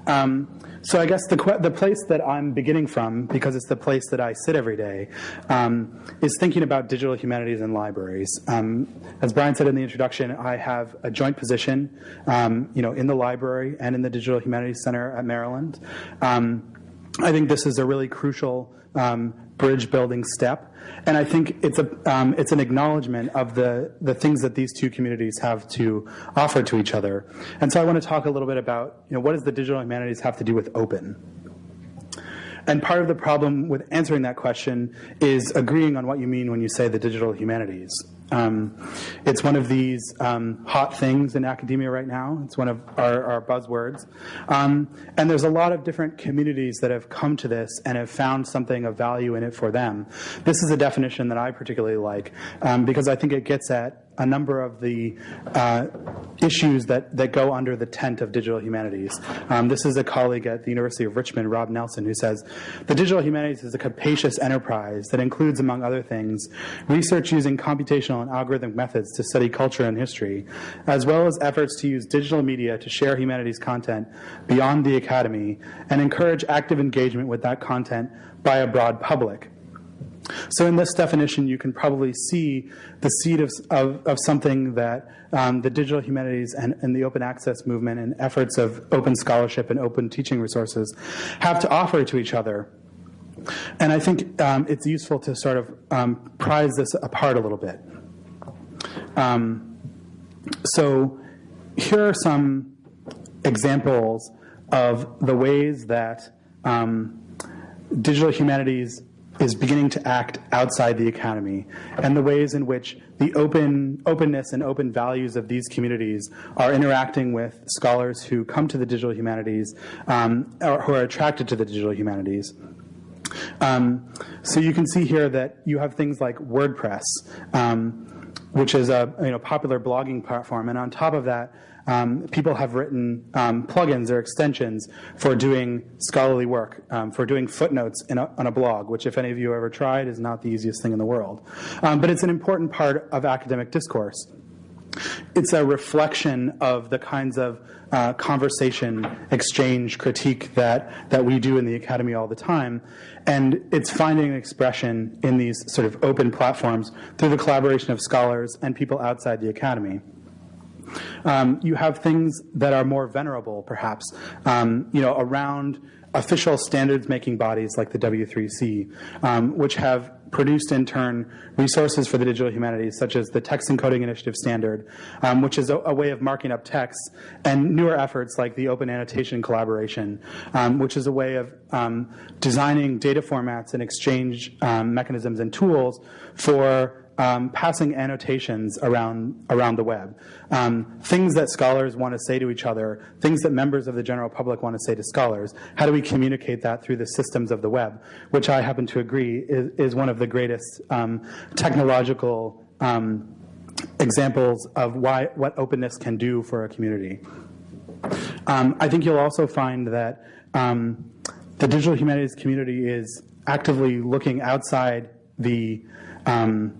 Um, so I guess the, the place that I'm beginning from, because it's the place that I sit every day, um, is thinking about digital humanities and libraries. Um, as Brian said in the introduction, I have a joint position, um, you know, in the library and in the Digital Humanities Center at Maryland. Um, I think this is a really crucial um, bridge building step. And I think it's, a, um, it's an acknowledgement of the, the things that these two communities have to offer to each other. And so I want to talk a little bit about you know, what does the digital humanities have to do with open? And part of the problem with answering that question is agreeing on what you mean when you say the digital humanities. Um, it's one of these um, hot things in academia right now. It's one of our, our buzzwords. Um, and there's a lot of different communities that have come to this and have found something of value in it for them. This is a definition that I particularly like um, because I think it gets at a number of the uh, issues that, that go under the tent of digital humanities. Um, this is a colleague at the University of Richmond, Rob Nelson, who says, the digital humanities is a capacious enterprise that includes, among other things, research using computational and algorithmic methods to study culture and history, as well as efforts to use digital media to share humanities content beyond the academy and encourage active engagement with that content by a broad public. So in this definition, you can probably see the seed of, of, of something that um, the digital humanities and, and, the open access movement and efforts of open scholarship and open teaching resources have to offer to each other. And I think um, it's useful to sort of um, prize this apart a little bit. Um, so here are some examples of the ways that um, digital humanities is beginning to act outside the academy and the ways in which the open openness and open values of these communities are interacting with scholars who come to the digital humanities um, or who are attracted to the digital humanities. Um, so you can see here that you have things like WordPress, um, which is a you know, popular blogging platform, and on top of that, um, people have written um, plugins or extensions for doing scholarly work, um, for doing footnotes a, on a blog, which if any of you ever tried is not the easiest thing in the world. Um, but it's an important part of academic discourse. It's a reflection of the kinds of uh, conversation, exchange, critique that, that we do in the academy all the time. And it's finding expression in these sort of open platforms through the collaboration of scholars and people outside the academy. Um, you have things that are more venerable, perhaps, um, you know, around official standards making bodies like the W3C, um, which have produced in turn resources for the digital humanities, such as the Text Encoding Initiative Standard, um, which is a, a, way of marking up text, and newer efforts like the Open Annotation Collaboration, um, which is a way of um, designing data formats and exchange um, mechanisms and tools for um, passing annotations around, around the web. Um, things that scholars want to say to each other, things that members of the general public want to say to scholars. How do we communicate that through the systems of the web? Which I happen to agree is, is one of the greatest um, technological um, examples of why, what openness can do for a community. Um, I think you'll also find that um, the digital humanities community is actively looking outside the um,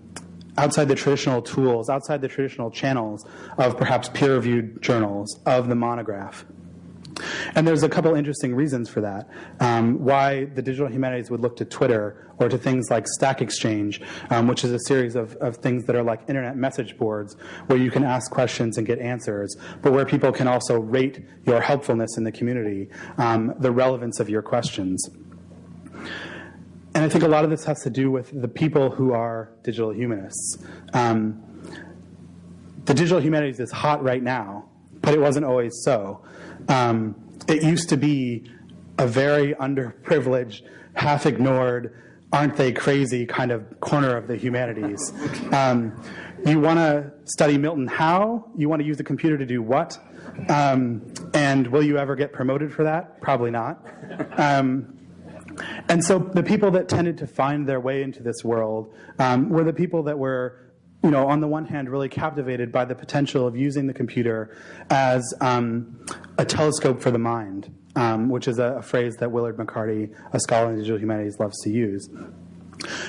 outside the traditional tools, outside the traditional channels of perhaps peer-reviewed journals, of the monograph. And there's a couple interesting reasons for that. Um, why the digital humanities would look to Twitter or to things like Stack Exchange, um, which is a series of, of things that are like internet message boards where you can ask questions and get answers, but where people can also rate your helpfulness in the community, um, the relevance of your questions. And I think a lot of this has to do with the people who are digital humanists. Um, the digital humanities is hot right now, but it wasn't always so. Um, it used to be a very underprivileged, half ignored, aren't they crazy kind of corner of the humanities. Um, you want to study Milton how? You want to use the computer to do what? Um, and will you ever get promoted for that? Probably not. Um, and so the people that tended to find their way into this world um, were the people that were you know, on the one hand, really captivated by the potential of using the computer as um, a telescope for the mind, um, which is a, a, phrase that Willard McCarty, a scholar in digital humanities, loves to use.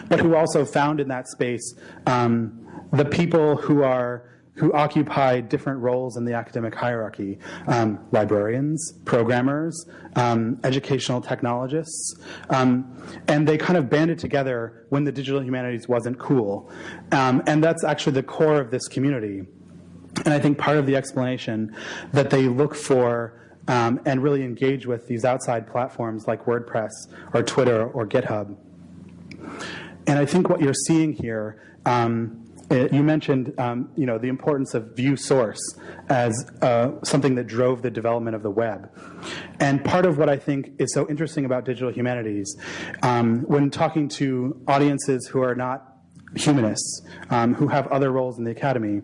But who also found in that space um, the people who are who occupy different roles in the academic hierarchy. Um, librarians, programmers, um, educational technologists, um, and they kind of banded together when the digital humanities wasn't cool. Um, and that's actually the core of this community. And I think part of the explanation that they look for um, and really engage with these outside platforms like WordPress or Twitter or GitHub. And I think what you're seeing here, um, it, you mentioned, um, you know, the importance of view source as uh, something that drove the development of the web. And part of what I think is so interesting about digital humanities, um, when talking to audiences who are not humanists, um, who have other roles in the academy,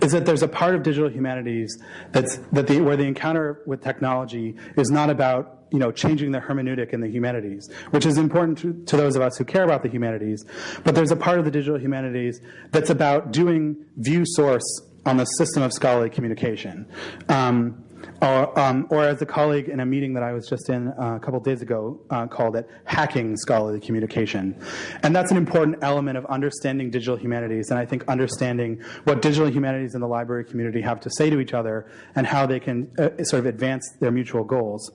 is that there's a part of digital humanities that's that the where the encounter with technology is not about you know changing the hermeneutic in the humanities, which is important to, to those of us who care about the humanities. But there's a part of the digital humanities that's about doing view source on the system of scholarly communication. Um, or, um, or, as a colleague in a meeting that I was just in uh, a couple days ago uh, called it, hacking scholarly communication. And that's an important element of understanding digital humanities, and I think understanding what digital humanities and the library community have to say to each other and how they can uh, sort of advance their mutual goals.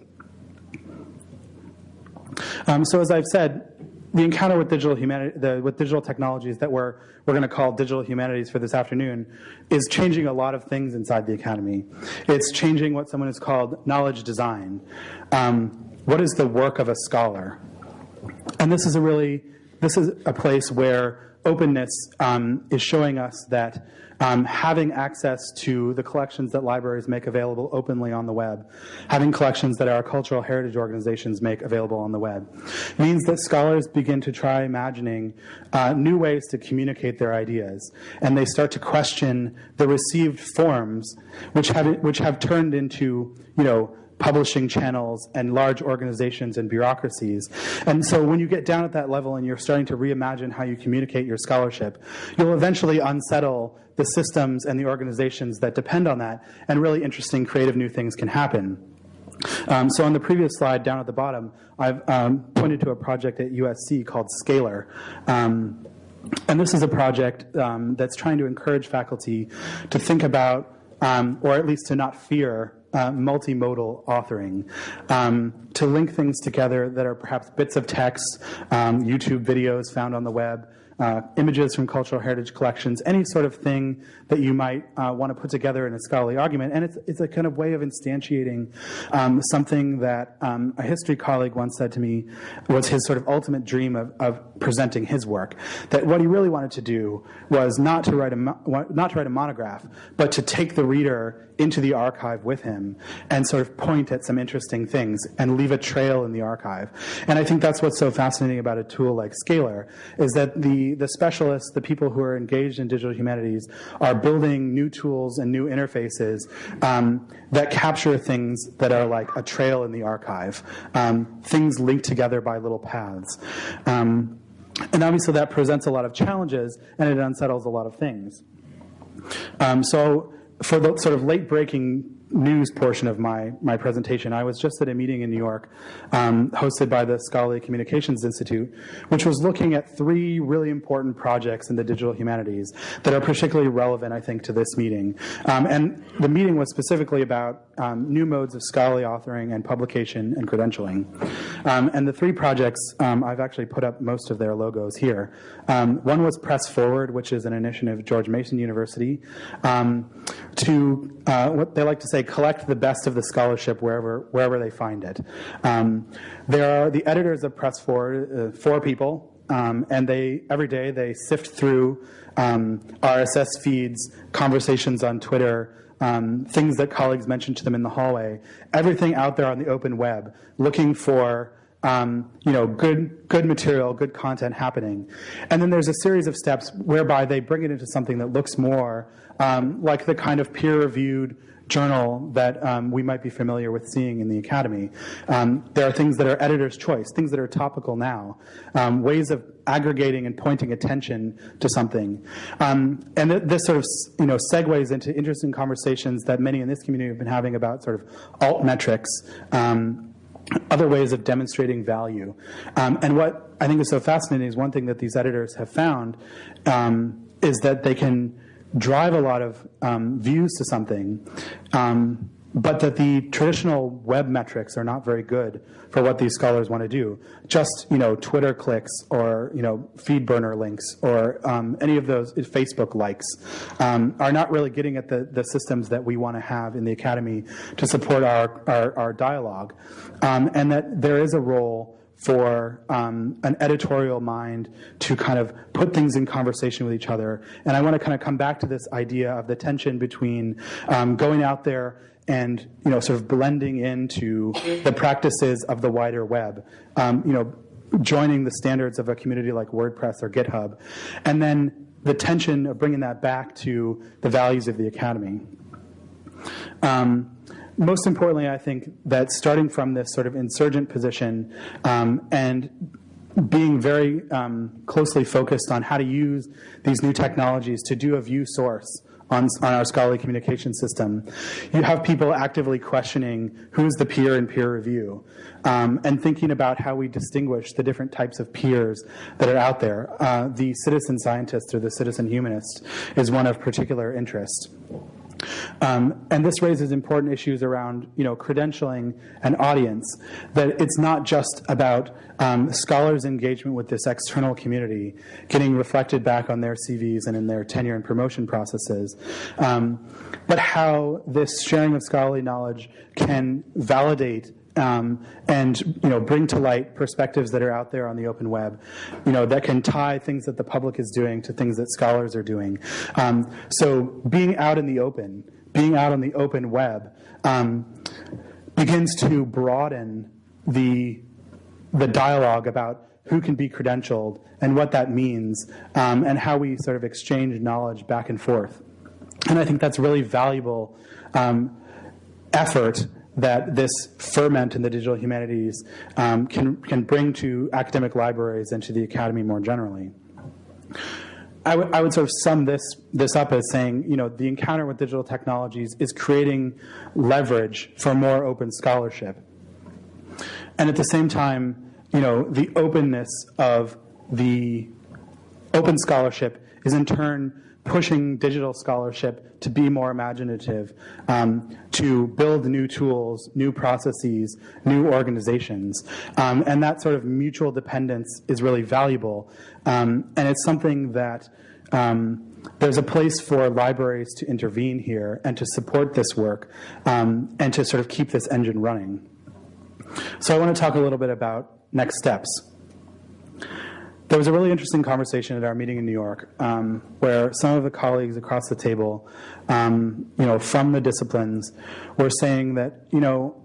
Um, so as I've said, the encounter with digital humanity, the, with digital technologies that we're we're going to call digital humanities for this afternoon, is changing a lot of things inside the academy. It's changing what someone has called knowledge design. Um, what is the work of a scholar? And this is a really this is a place where openness um, is showing us that um, having access to the collections that libraries make available openly on the web, having collections that our cultural heritage organizations make available on the web, means that scholars begin to try imagining uh, new ways to communicate their ideas, and they start to question the received forms, which have which have turned into you know publishing channels and large organizations and bureaucracies. And so when you get down at that level and you're starting to reimagine how you communicate your scholarship, you'll eventually unsettle the systems and the organizations that depend on that, and really interesting creative new things can happen. Um, so on the previous slide down at the bottom, I've um, pointed to a project at USC called Scalar. Um, and this is a project um, that's trying to encourage faculty to think about, um, or at least to not fear, uh, multimodal authoring um, to link things together that are perhaps bits of text, um, YouTube videos found on the web, uh, images from cultural heritage collections, any sort of thing that you might uh, want to put together in a scholarly argument. And it's, it's a kind of way of instantiating um, something that um, a history colleague once said to me was his sort of ultimate dream of, of presenting his work. That what he really wanted to do was not to write a, not to write a monograph, but to take the reader into the archive with him and sort of point at some interesting things and leave a trail in the archive. And I think that's what's so fascinating about a tool like Scalar, is that the, the specialists, the people who are engaged in digital humanities, are building new tools and new interfaces um, that capture things that are like a trail in the archive, um, things linked together by little paths. Um, and obviously that presents a lot of challenges and it unsettles a lot of things. Um, so for the sort of late breaking news portion of my, my presentation, I was just at a meeting in New York um, hosted by the Scholarly Communications Institute, which was looking at three really important projects in the digital humanities that are particularly relevant, I think, to this meeting. Um, and the meeting was specifically about um, new modes of scholarly authoring and publication and credentialing. Um, and the three projects, um, I've actually put up most of their logos here. Um, one was Press Forward, which is an initiative of George Mason University, to uh, what they like to say collect the best of the scholarship wherever, wherever they find it. Um, there are the editors of Press Forward, uh, four people, um, and they every day they sift through um, RSS feeds, conversations on Twitter, um, things that colleagues mentioned to them in the hallway, everything out there on the open web, looking for um, you know, good, good material, good content happening. And then there's a series of steps whereby they bring it into something that looks more um, like the kind of peer-reviewed journal that um, we might be familiar with seeing in the academy. Um, there are things that are editor's choice, things that are topical now, um, ways of aggregating and pointing attention to something. Um, and th this sort of you know segues into interesting conversations that many in this community have been having about sort of alt metrics um, other ways of demonstrating value. Um, and what I think is so fascinating is one thing that these editors have found is that they can drive a lot of um, views to something um, but that the traditional web metrics are not very good for what these scholars want to do. Just you know, Twitter clicks or you know, feed burner links or um, any of those Facebook likes um, are not really getting at the, the systems that we want to have in the academy to support our, our, our dialogue. Um, and that there is a role for um, an editorial mind to kind of put things in conversation with each other. And I want to kind of come back to this idea of the tension between um, going out there and you know sort of blending into the practices of the wider web. Um, you know, joining the standards of a community like WordPress or GitHub, and then the tension of bringing that back to the values of the academy. Um, most importantly, I think that starting from this sort of insurgent position um, and being very um, closely focused on how to use these new technologies to do a view source on, on our scholarly communication system. You have people actively questioning who's the peer in peer review um, and thinking about how we distinguish the different types of peers that are out there. Uh, the citizen scientist or the citizen humanist is one of particular interest. Um, and this raises important issues around you know, credentialing and audience, that it's not just about um, scholars' engagement with this external community getting reflected back on their CVs and in their tenure and promotion processes, um, but how this sharing of scholarly knowledge can validate um, and you know bring to light perspectives that are out there on the open web, you know that can tie things that the public is doing to things that scholars are doing. Um, so being out in the open, being out on the open web, um, begins to broaden the the dialogue about who can be credentialed and what that means, um, and how we sort of exchange knowledge back and forth. And I think that's really valuable um, effort that this ferment in the digital humanities um, can, can bring to academic libraries and to the academy more generally. I, I would sort of sum this, this up as saying, you know, the encounter with digital technologies is creating leverage for more open scholarship. And at the same time, you know, the openness of the open scholarship is in turn pushing digital scholarship to be more imaginative, um, to build new tools, new processes, new organizations. Um, and that sort of mutual dependence is really valuable. Um, and it's something that um, there's a place for libraries to intervene here and to support this work um, and to sort of keep this engine running. So I want to talk a little bit about next steps. Was a really interesting conversation at our meeting in New York um, where some of the colleagues across the table, um, you know, from the disciplines were saying that, you know,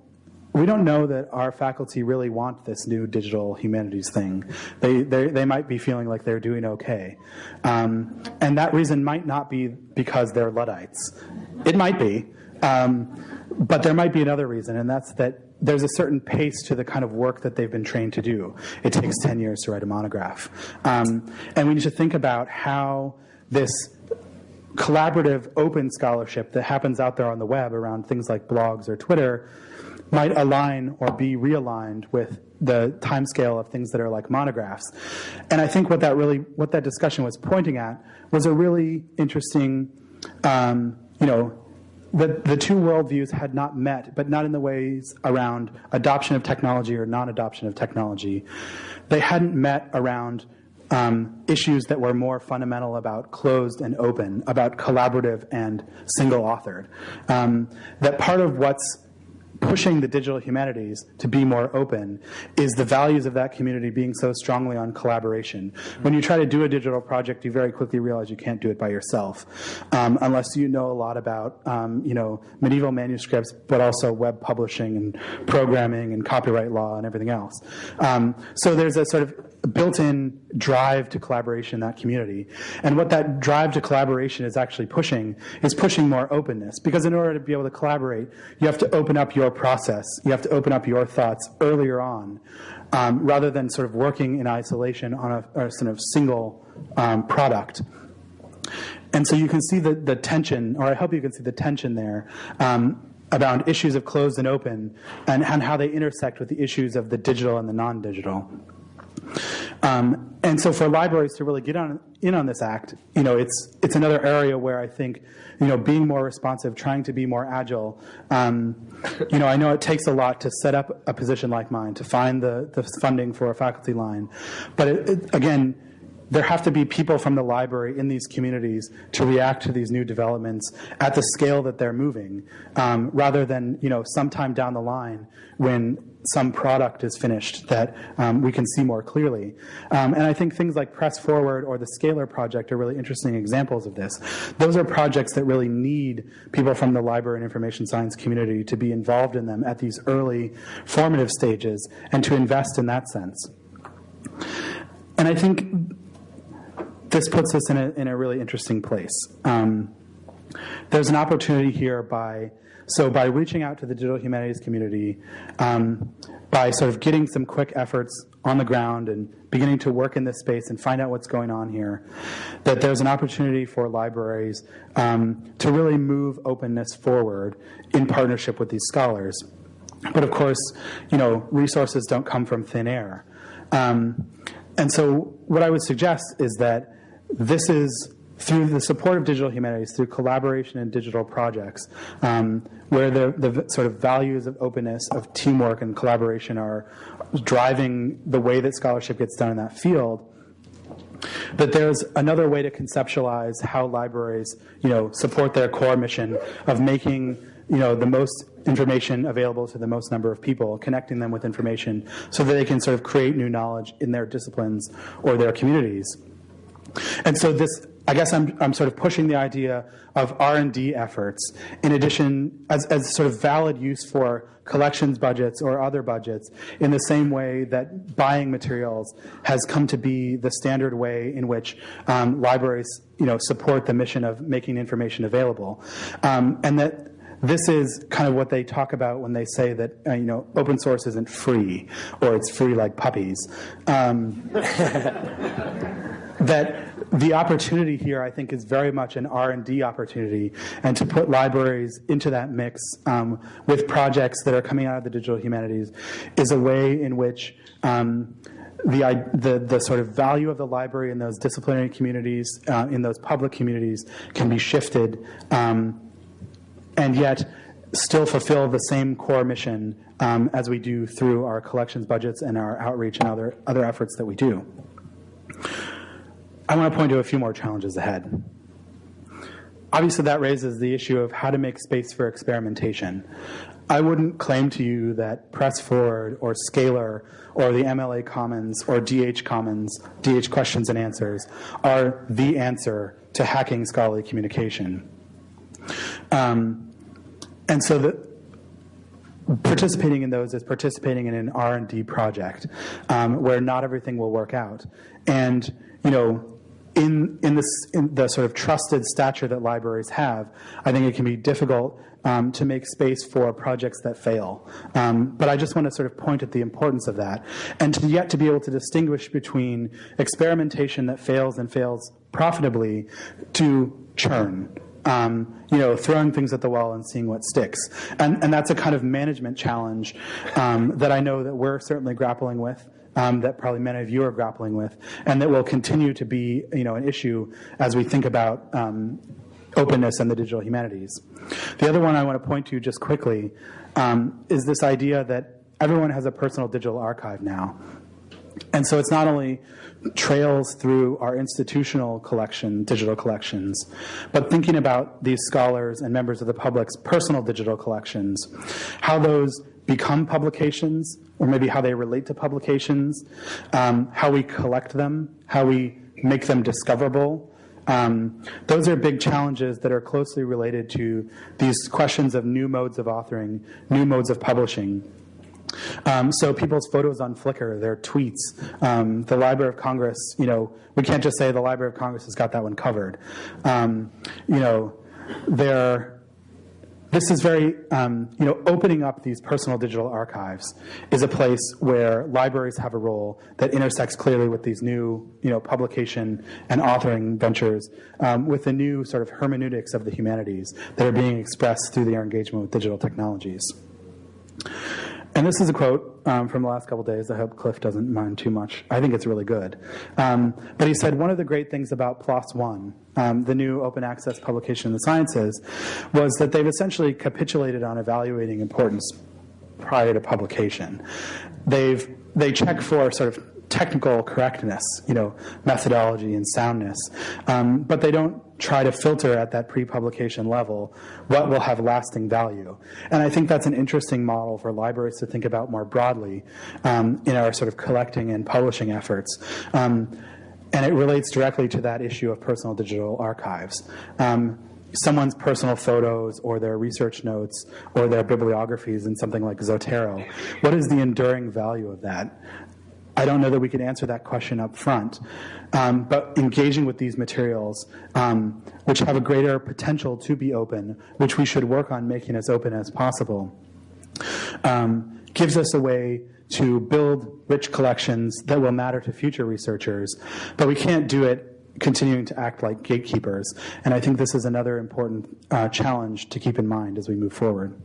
we don't know that our faculty really want this new digital humanities thing. They, they, they might be feeling like they're doing okay. Um, and that reason might not be because they're Luddites. It might be. Um, but there might be another reason, and that's that there's a certain pace to the kind of work that they've been trained to do. It takes 10 years to write a monograph. Um, and we need to think about how this collaborative open scholarship that happens out there on the web around things like blogs or Twitter might align or be realigned with the timescale of things that are like monographs. And I think what that really, what that discussion was pointing at was a really interesting, um, you know, the, the two worldviews had not met, but not in the ways around adoption of technology or non-adoption of technology. They hadn't met around um, issues that were more fundamental about closed and open, about collaborative and single authored. Um, that part of what's pushing the digital humanities to be more open is the values of that community being so strongly on collaboration. When you try to do a digital project, you very quickly realize you can't do it by yourself um, unless you know a lot about um, you know medieval manuscripts, but also web publishing and programming and copyright law and everything else. Um, so there's a sort of built-in drive to collaboration in that community. And what that drive to collaboration is actually pushing is pushing more openness. Because in order to be able to collaborate, you have to open up your process. You have to open up your thoughts earlier on, um, rather than sort of working in isolation on a, a sort of single um, product. And so you can see the, the tension, or I hope you can see the tension there, um, around issues of closed and open, and, and how they intersect with the issues of the digital and the non-digital. Um, and so for libraries to really get on, in on this act, you know, it's, it's another area where I think, you know, being more responsive, trying to be more agile, um, you know, I know it takes a lot to set up a position like mine, to find the, the funding for a faculty line. But it, it, again, there have to be people from the library in these communities to react to these new developments at the scale that they're moving, um, rather than you know sometime down the line when some product is finished that um, we can see more clearly. Um, and I think things like Press Forward or the Scalar project are really interesting examples of this. Those are projects that really need people from the library and information science community to be involved in them at these early formative stages and to invest in that sense. And I think this puts us in a, in a really interesting place. Um, there's an opportunity here by, so by reaching out to the digital humanities community, um, by sort of getting some quick efforts on the ground and beginning to work in this space and find out what's going on here, that there's an opportunity for libraries um, to really move openness forward in partnership with these scholars. But of course, you know, resources don't come from thin air. Um, and so what I would suggest is that this is through the support of digital humanities, through collaboration and digital projects, um, where the, the sort of values of openness, of teamwork and collaboration are driving the way that scholarship gets done in that field, that there's another way to conceptualize how libraries, you know, support their core mission of making, you know, the most information available to the most number of people, connecting them with information so that they can sort of create new knowledge in their disciplines or their communities. And so this, I guess I'm, I'm sort of pushing the idea of R&D efforts in addition, as, as sort of valid use for collections budgets or other budgets in the same way that buying materials has come to be the standard way in which um, libraries you know, support the mission of making information available. Um, and that this is kind of what they talk about when they say that uh, you know open source isn't free or it's free like puppies. Um, <laughs> that the opportunity here, I think, is very much an R&D opportunity, and to put libraries into that mix um, with projects that are coming out of the digital humanities is a way in which um, the, the, the, sort of value of the library in those disciplinary communities, uh, in those public communities, can be shifted, um, and yet still fulfill the same core mission um, as we do through our collections budgets and our outreach and other, other efforts that we do. I want to point to a few more challenges ahead. Obviously, that raises the issue of how to make space for experimentation. I wouldn't claim to you that Press Forward or Scalar or the MLA Commons or DH Commons, DH Questions and Answers, are the answer to hacking scholarly communication. Um, and so the, participating in those is participating in an R&D project um, where not everything will work out. And, you know, in, in, this, in the sort of trusted stature that libraries have, I think it can be difficult um, to make space for projects that fail. Um, but I just want to sort of point at the importance of that. And to yet to be able to distinguish between experimentation that fails and fails profitably to churn. Um, you know, throwing things at the wall and seeing what sticks. And, and that's a kind of management challenge um, that I know that we're certainly grappling with um, that probably many of you are grappling with, and that will continue to be you know, an issue as we think about um, openness and the digital humanities. The other one I want to point to just quickly um, is this idea that everyone has a personal digital archive now. And so it's not only trails through our institutional collection, digital collections, but thinking about these scholars and members of the public's personal digital collections, how those become publications, or maybe how they relate to publications, um, how we collect them, how we make them discoverable. Um, those are big challenges that are closely related to these questions of new modes of authoring, new modes of publishing. Um, so people's photos on Flickr, their tweets, um, the Library of Congress, you know, we can't just say the Library of Congress has got that one covered. Um, you know, their this is very, um, you know, opening up these personal digital archives is a place where libraries have a role that intersects clearly with these new, you know, publication and authoring ventures um, with the new sort of hermeneutics of the humanities that are being expressed through their engagement with digital technologies. And this is a quote um, from the last couple days. I hope Cliff doesn't mind too much. I think it's really good. Um, but he said one of the great things about PLOS One, um, the new open access publication in the sciences, was that they've essentially capitulated on evaluating importance prior to publication. They've they check for sort of technical correctness, you know, methodology and soundness, um, but they don't try to filter at that pre-publication level what will have lasting value. And I think that's an interesting model for libraries to think about more broadly um, in our sort of collecting and publishing efforts. Um, and it relates directly to that issue of personal digital archives. Um, someone's personal photos or their research notes or their bibliographies in something like Zotero. What is the enduring value of that? I don't know that we can answer that question up front. Um, but engaging with these materials, um, which have a greater potential to be open, which we should work on making as open as possible, um, gives us a way to build rich collections that will matter to future researchers. But we can't do it continuing to act like gatekeepers. And I think this is another important uh, challenge to keep in mind as we move forward.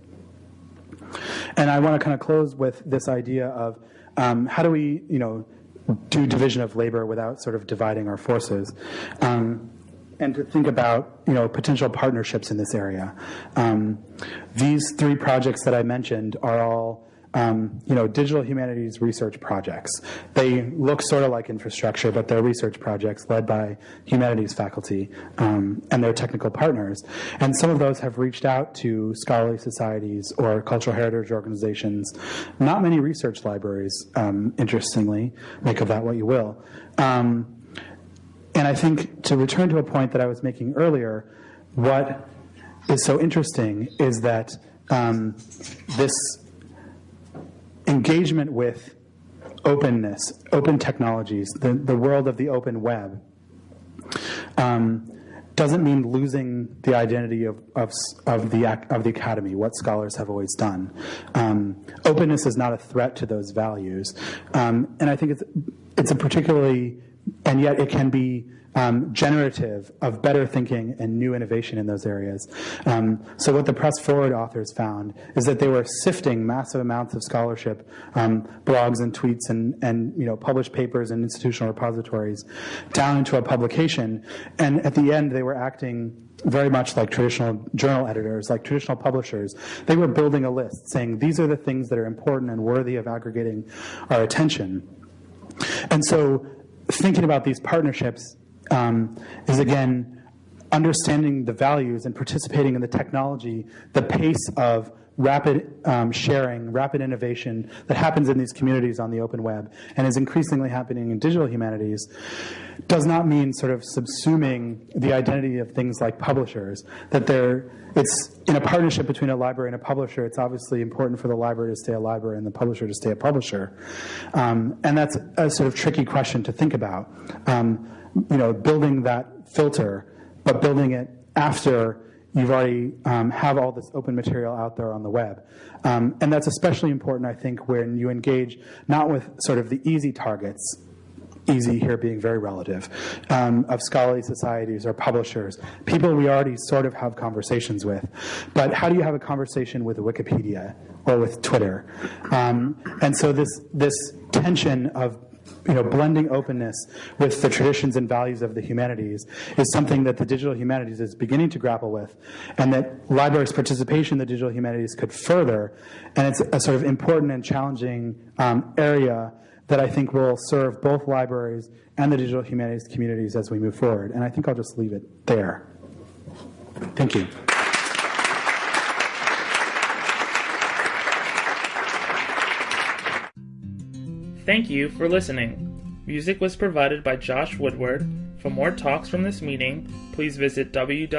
And I want to kind of close with this idea of um, how do we, you know, do division of labor without sort of dividing our forces? Um, and to think about you know potential partnerships in this area. Um, these three projects that I mentioned are all um, you know, digital humanities research projects. They look sort of like infrastructure, but they're research projects led by humanities faculty um, and their technical partners. And some of those have reached out to scholarly societies or cultural heritage organizations. Not many research libraries, um, interestingly, make of that what you will. Um, and I think to return to a point that I was making earlier, what is so interesting is that um, this engagement with openness, open technologies, the, the world of the open web, um, doesn't mean losing the identity of, of, of, the, of the academy, what scholars have always done. Um, openness is not a threat to those values. Um, and I think it's, it's a particularly, and yet it can be um, generative of better thinking and new innovation in those areas. Um, so what the Press Forward authors found is that they were sifting massive amounts of scholarship, um, blogs and tweets and, and you know published papers and institutional repositories down into a publication, and at the end they were acting very much like traditional journal editors, like traditional publishers. They were building a list saying these are the things that are important and worthy of aggregating our attention. And so thinking about these partnerships um, is again understanding the values and participating in the technology, the pace of rapid um, sharing, rapid innovation that happens in these communities on the open web and is increasingly happening in digital humanities does not mean sort of subsuming the identity of things like publishers. That they're, it's in a partnership between a library and a publisher, it's obviously important for the library to stay a library and the publisher to stay a publisher. Um, and that's a sort of tricky question to think about. Um, you know, building that filter, but building it after you've already um, have all this open material out there on the web. Um, and that's especially important, I think, when you engage not with sort of the easy targets, easy here being very relative, um, of scholarly societies or publishers, people we already sort of have conversations with. But how do you have a conversation with Wikipedia or with Twitter? Um, and so this, this tension of you know, blending openness with the traditions and values of the humanities is something that the digital humanities is beginning to grapple with, and that libraries' participation in the digital humanities could further. And it's a sort of important and challenging um, area that I think will serve both libraries and the digital humanities communities as we move forward. And I think I'll just leave it there. Thank you. Thank you for listening. Music was provided by Josh Woodward. For more talks from this meeting, please visit www.arl.org.